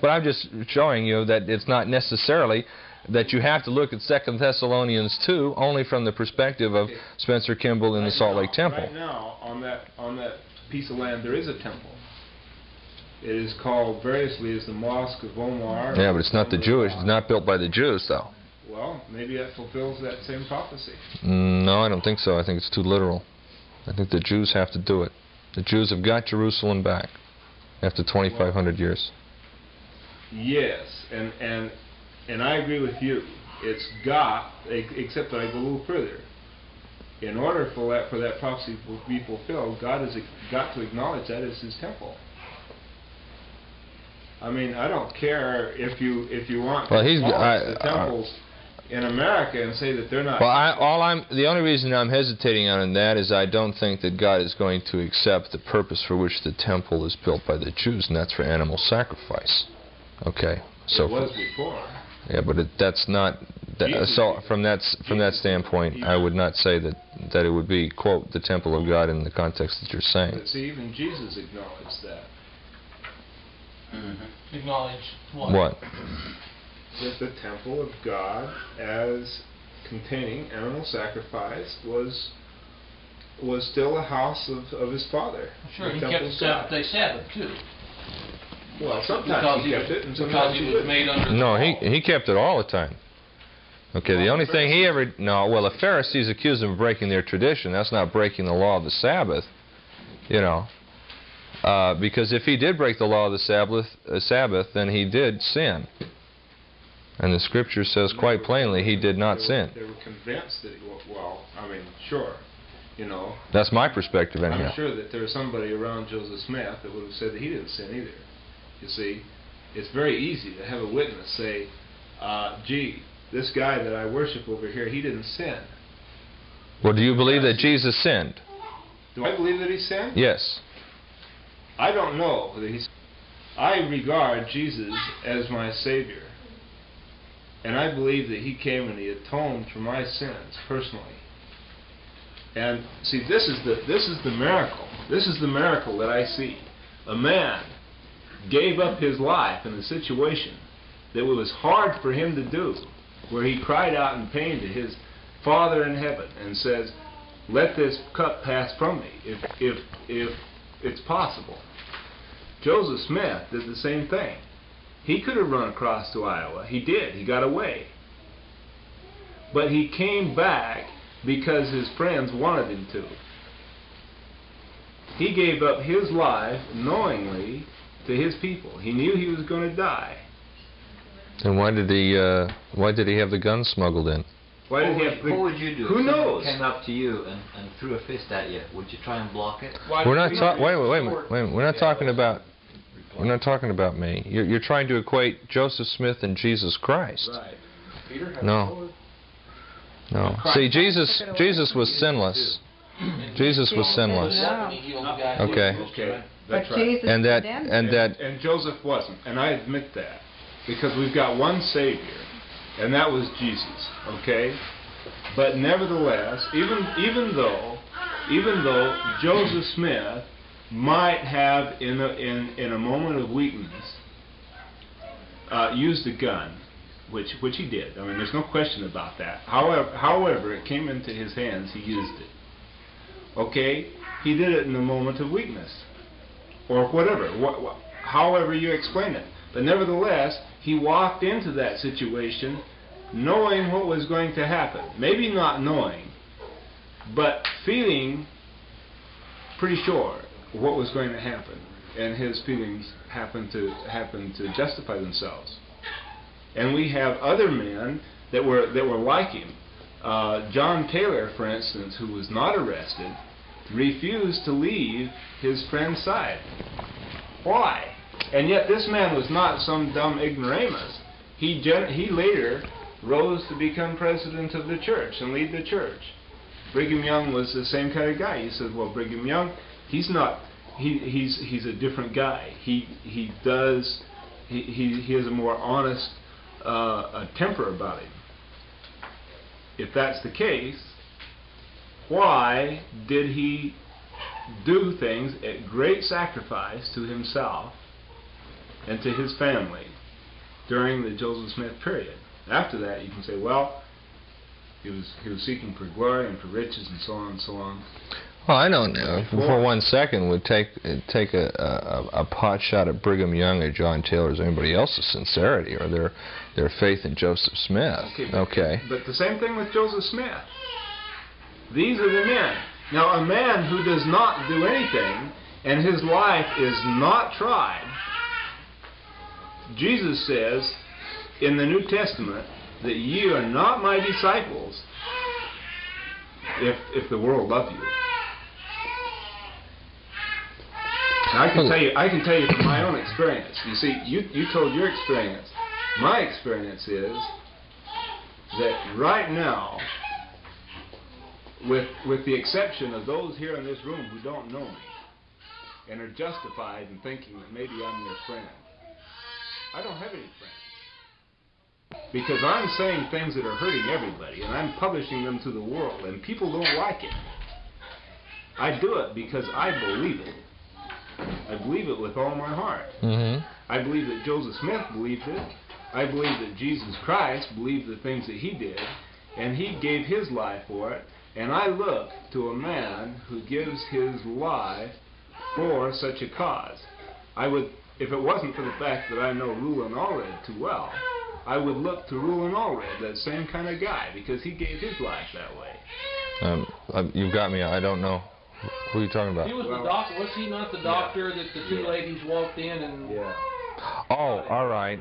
but I'm just showing you that it's not necessarily that you have to look at Second Thessalonians 2 only from the perspective of Spencer Kimball in the Salt now- Lake Temple. Right now, on that on that piece of land, there is a temple. It is called variously as the Mosque of Omar. Yeah, but it's not the Jewish. It's not built by the Jews, though. Well, maybe that fulfills that same prophecy. Mm, No, I don't think so. I think it's too literal. I think the Jews have to do it. The Jews have got Jerusalem back after 2,500 years. Yes, and and and I agree with you. It's got, except that I go a little further. In order for that for that prophecy to be fulfilled, God has got to acknowledge that as His temple. I mean, I don't care if you if you want to Well, he's- demolish I- the I- temples in America and say that they're not. Well, I, all I'm the only reason I'm hesitating on that is I don't think that God is going to accept the purpose for which the temple is built by the Jews, and that's for animal sacrifice. Okay, so it was for- before. Yeah, but it, that's not. That, so from that from that standpoint, I would not say that that it would be quote the temple of God in the context that you're saying. But see, even Jesus acknowledged that. Mm-hmm. Acknowledge what? What? that the temple of God as containing animal sacrifice was was still a house of, of his father. Sure, The he temple kept the of seventh God. day Sabbath too. Well, sometimes Because he he kept was, it, and sometimes he he was made under the No, he he kept it all the time. Okay, the only thing he ever no, well, the Pharisees accused him of breaking their tradition. That's not breaking the law of the Sabbath. You know, uh, because if he did break the law of the Sabbath, uh, Sabbath, then he did sin. And the Scripture says quite plainly he did not They were- sin. They were convinced that, he wa- well, I mean, sure, you know. That's my perspective, anyhow. I'm sure that there was somebody around Joseph Smith that would have said that he didn't sin either. You see, it's very easy to have a witness say, uh, gee, this guy that I worship over here, he didn't sin. Well, do you believe that Jesus sinned? Do I believe that he sinned? Yes. I don't know that he's. I regard Jesus as my Savior. And I believe that He came and He atoned for my sins personally. And see, this is the this is the miracle. This is the miracle that I see. A man gave up his life in a situation that was hard for him to do, where he cried out in pain to his Father in heaven and says, "Let this cup pass from me, if if if it's possible." Joseph Smith did the same thing. He could have run across to Iowa. He did. He got away. But he came back because his friends wanted him to. He gave up his life knowingly to his people. He knew he was going to die. And why did he? Uh, why did he have the gun smuggled in? Why did what, he would, have the, what would you do Who if knows? came up to you and, and threw a fist at you? Would you try and block it? Why We're not talking. Wait, wait, wait, a minute, wait. We're not talking about. We're not talking about me. You're, you're trying to equate Joseph Smith and Jesus Christ. Right. Peter had No. sword. No. See, Jesus. Jesus was sinless. Jesus was sinless. He healed the guy. Okay. Okay. But right. Jesus And that. condemned And and, that. and Joseph wasn't, and I admit that because we've got one Savior, and that was Jesus. Okay, but nevertheless, even even though even though Joseph Smith might have in a in in a moment of weakness uh, used a gun, which which he did. I mean, there's no question about that. However, however, it came into his hands, he used it. Okay, he did it in a moment of weakness or whatever, wha- wha- however you explain it. But nevertheless, he walked into that situation knowing what was going to happen. Maybe not knowing, but feeling pretty sure what was going to happen. And his feelings happened to happen to justify themselves. And we have other men that were that were like him. Uh, John Taylor, for instance, who was not arrested, refused to leave his friend's side. Why? And yet this man was not some dumb ignoramus. He he later rose to become president of the church and lead the church. Brigham Young was the same kind of guy. You said, well, Brigham Young, he's not. He he's he's a different guy. He he does. He he, he has a more honest uh, a temper about him. If that's the case, why did he do things at great sacrifice to himself and to his family during the Joseph Smith period? After that, you can say, well, he was he was seeking for glory and for riches and so on and so on. Well, I don't know. For one second, would take uh, take a, a a pot shot at Brigham Young or John Taylor's or anybody else's sincerity or their their faith in Joseph Smith. but, Okay. But the same thing with Joseph Smith. These are the men. Now, a man who does not do anything and his life is not tried, Jesus says in the New Testament that ye are not my disciples if if the world love you. Now, I can tell you, I can tell you from my own experience. You see, you you told your experience. My experience is that right now, with with the exception of those here in this room who don't know me and are justified in thinking that maybe I'm their friend, I don't have any friends. Because I'm saying things that are hurting everybody and I'm publishing them to the world and people don't like it. I do it because I believe it. I believe it with all my heart. Mm-hmm. I believe that Joseph Smith believed it. I believe that Jesus Christ believed the things that he did, and he gave his life for it. And I look to a man who gives his life for such a cause. I would, if it wasn't for the fact that I know Rulon Allred too well, I would look to Rulon Allred, that same kind of guy, because he gave his life that way. Um, uh, you've got me. I don't know Who are you talking about? He was the doctor. was he not the Yeah. doctor that the two Yeah. ladies walked in and? Yeah. Oh, all right.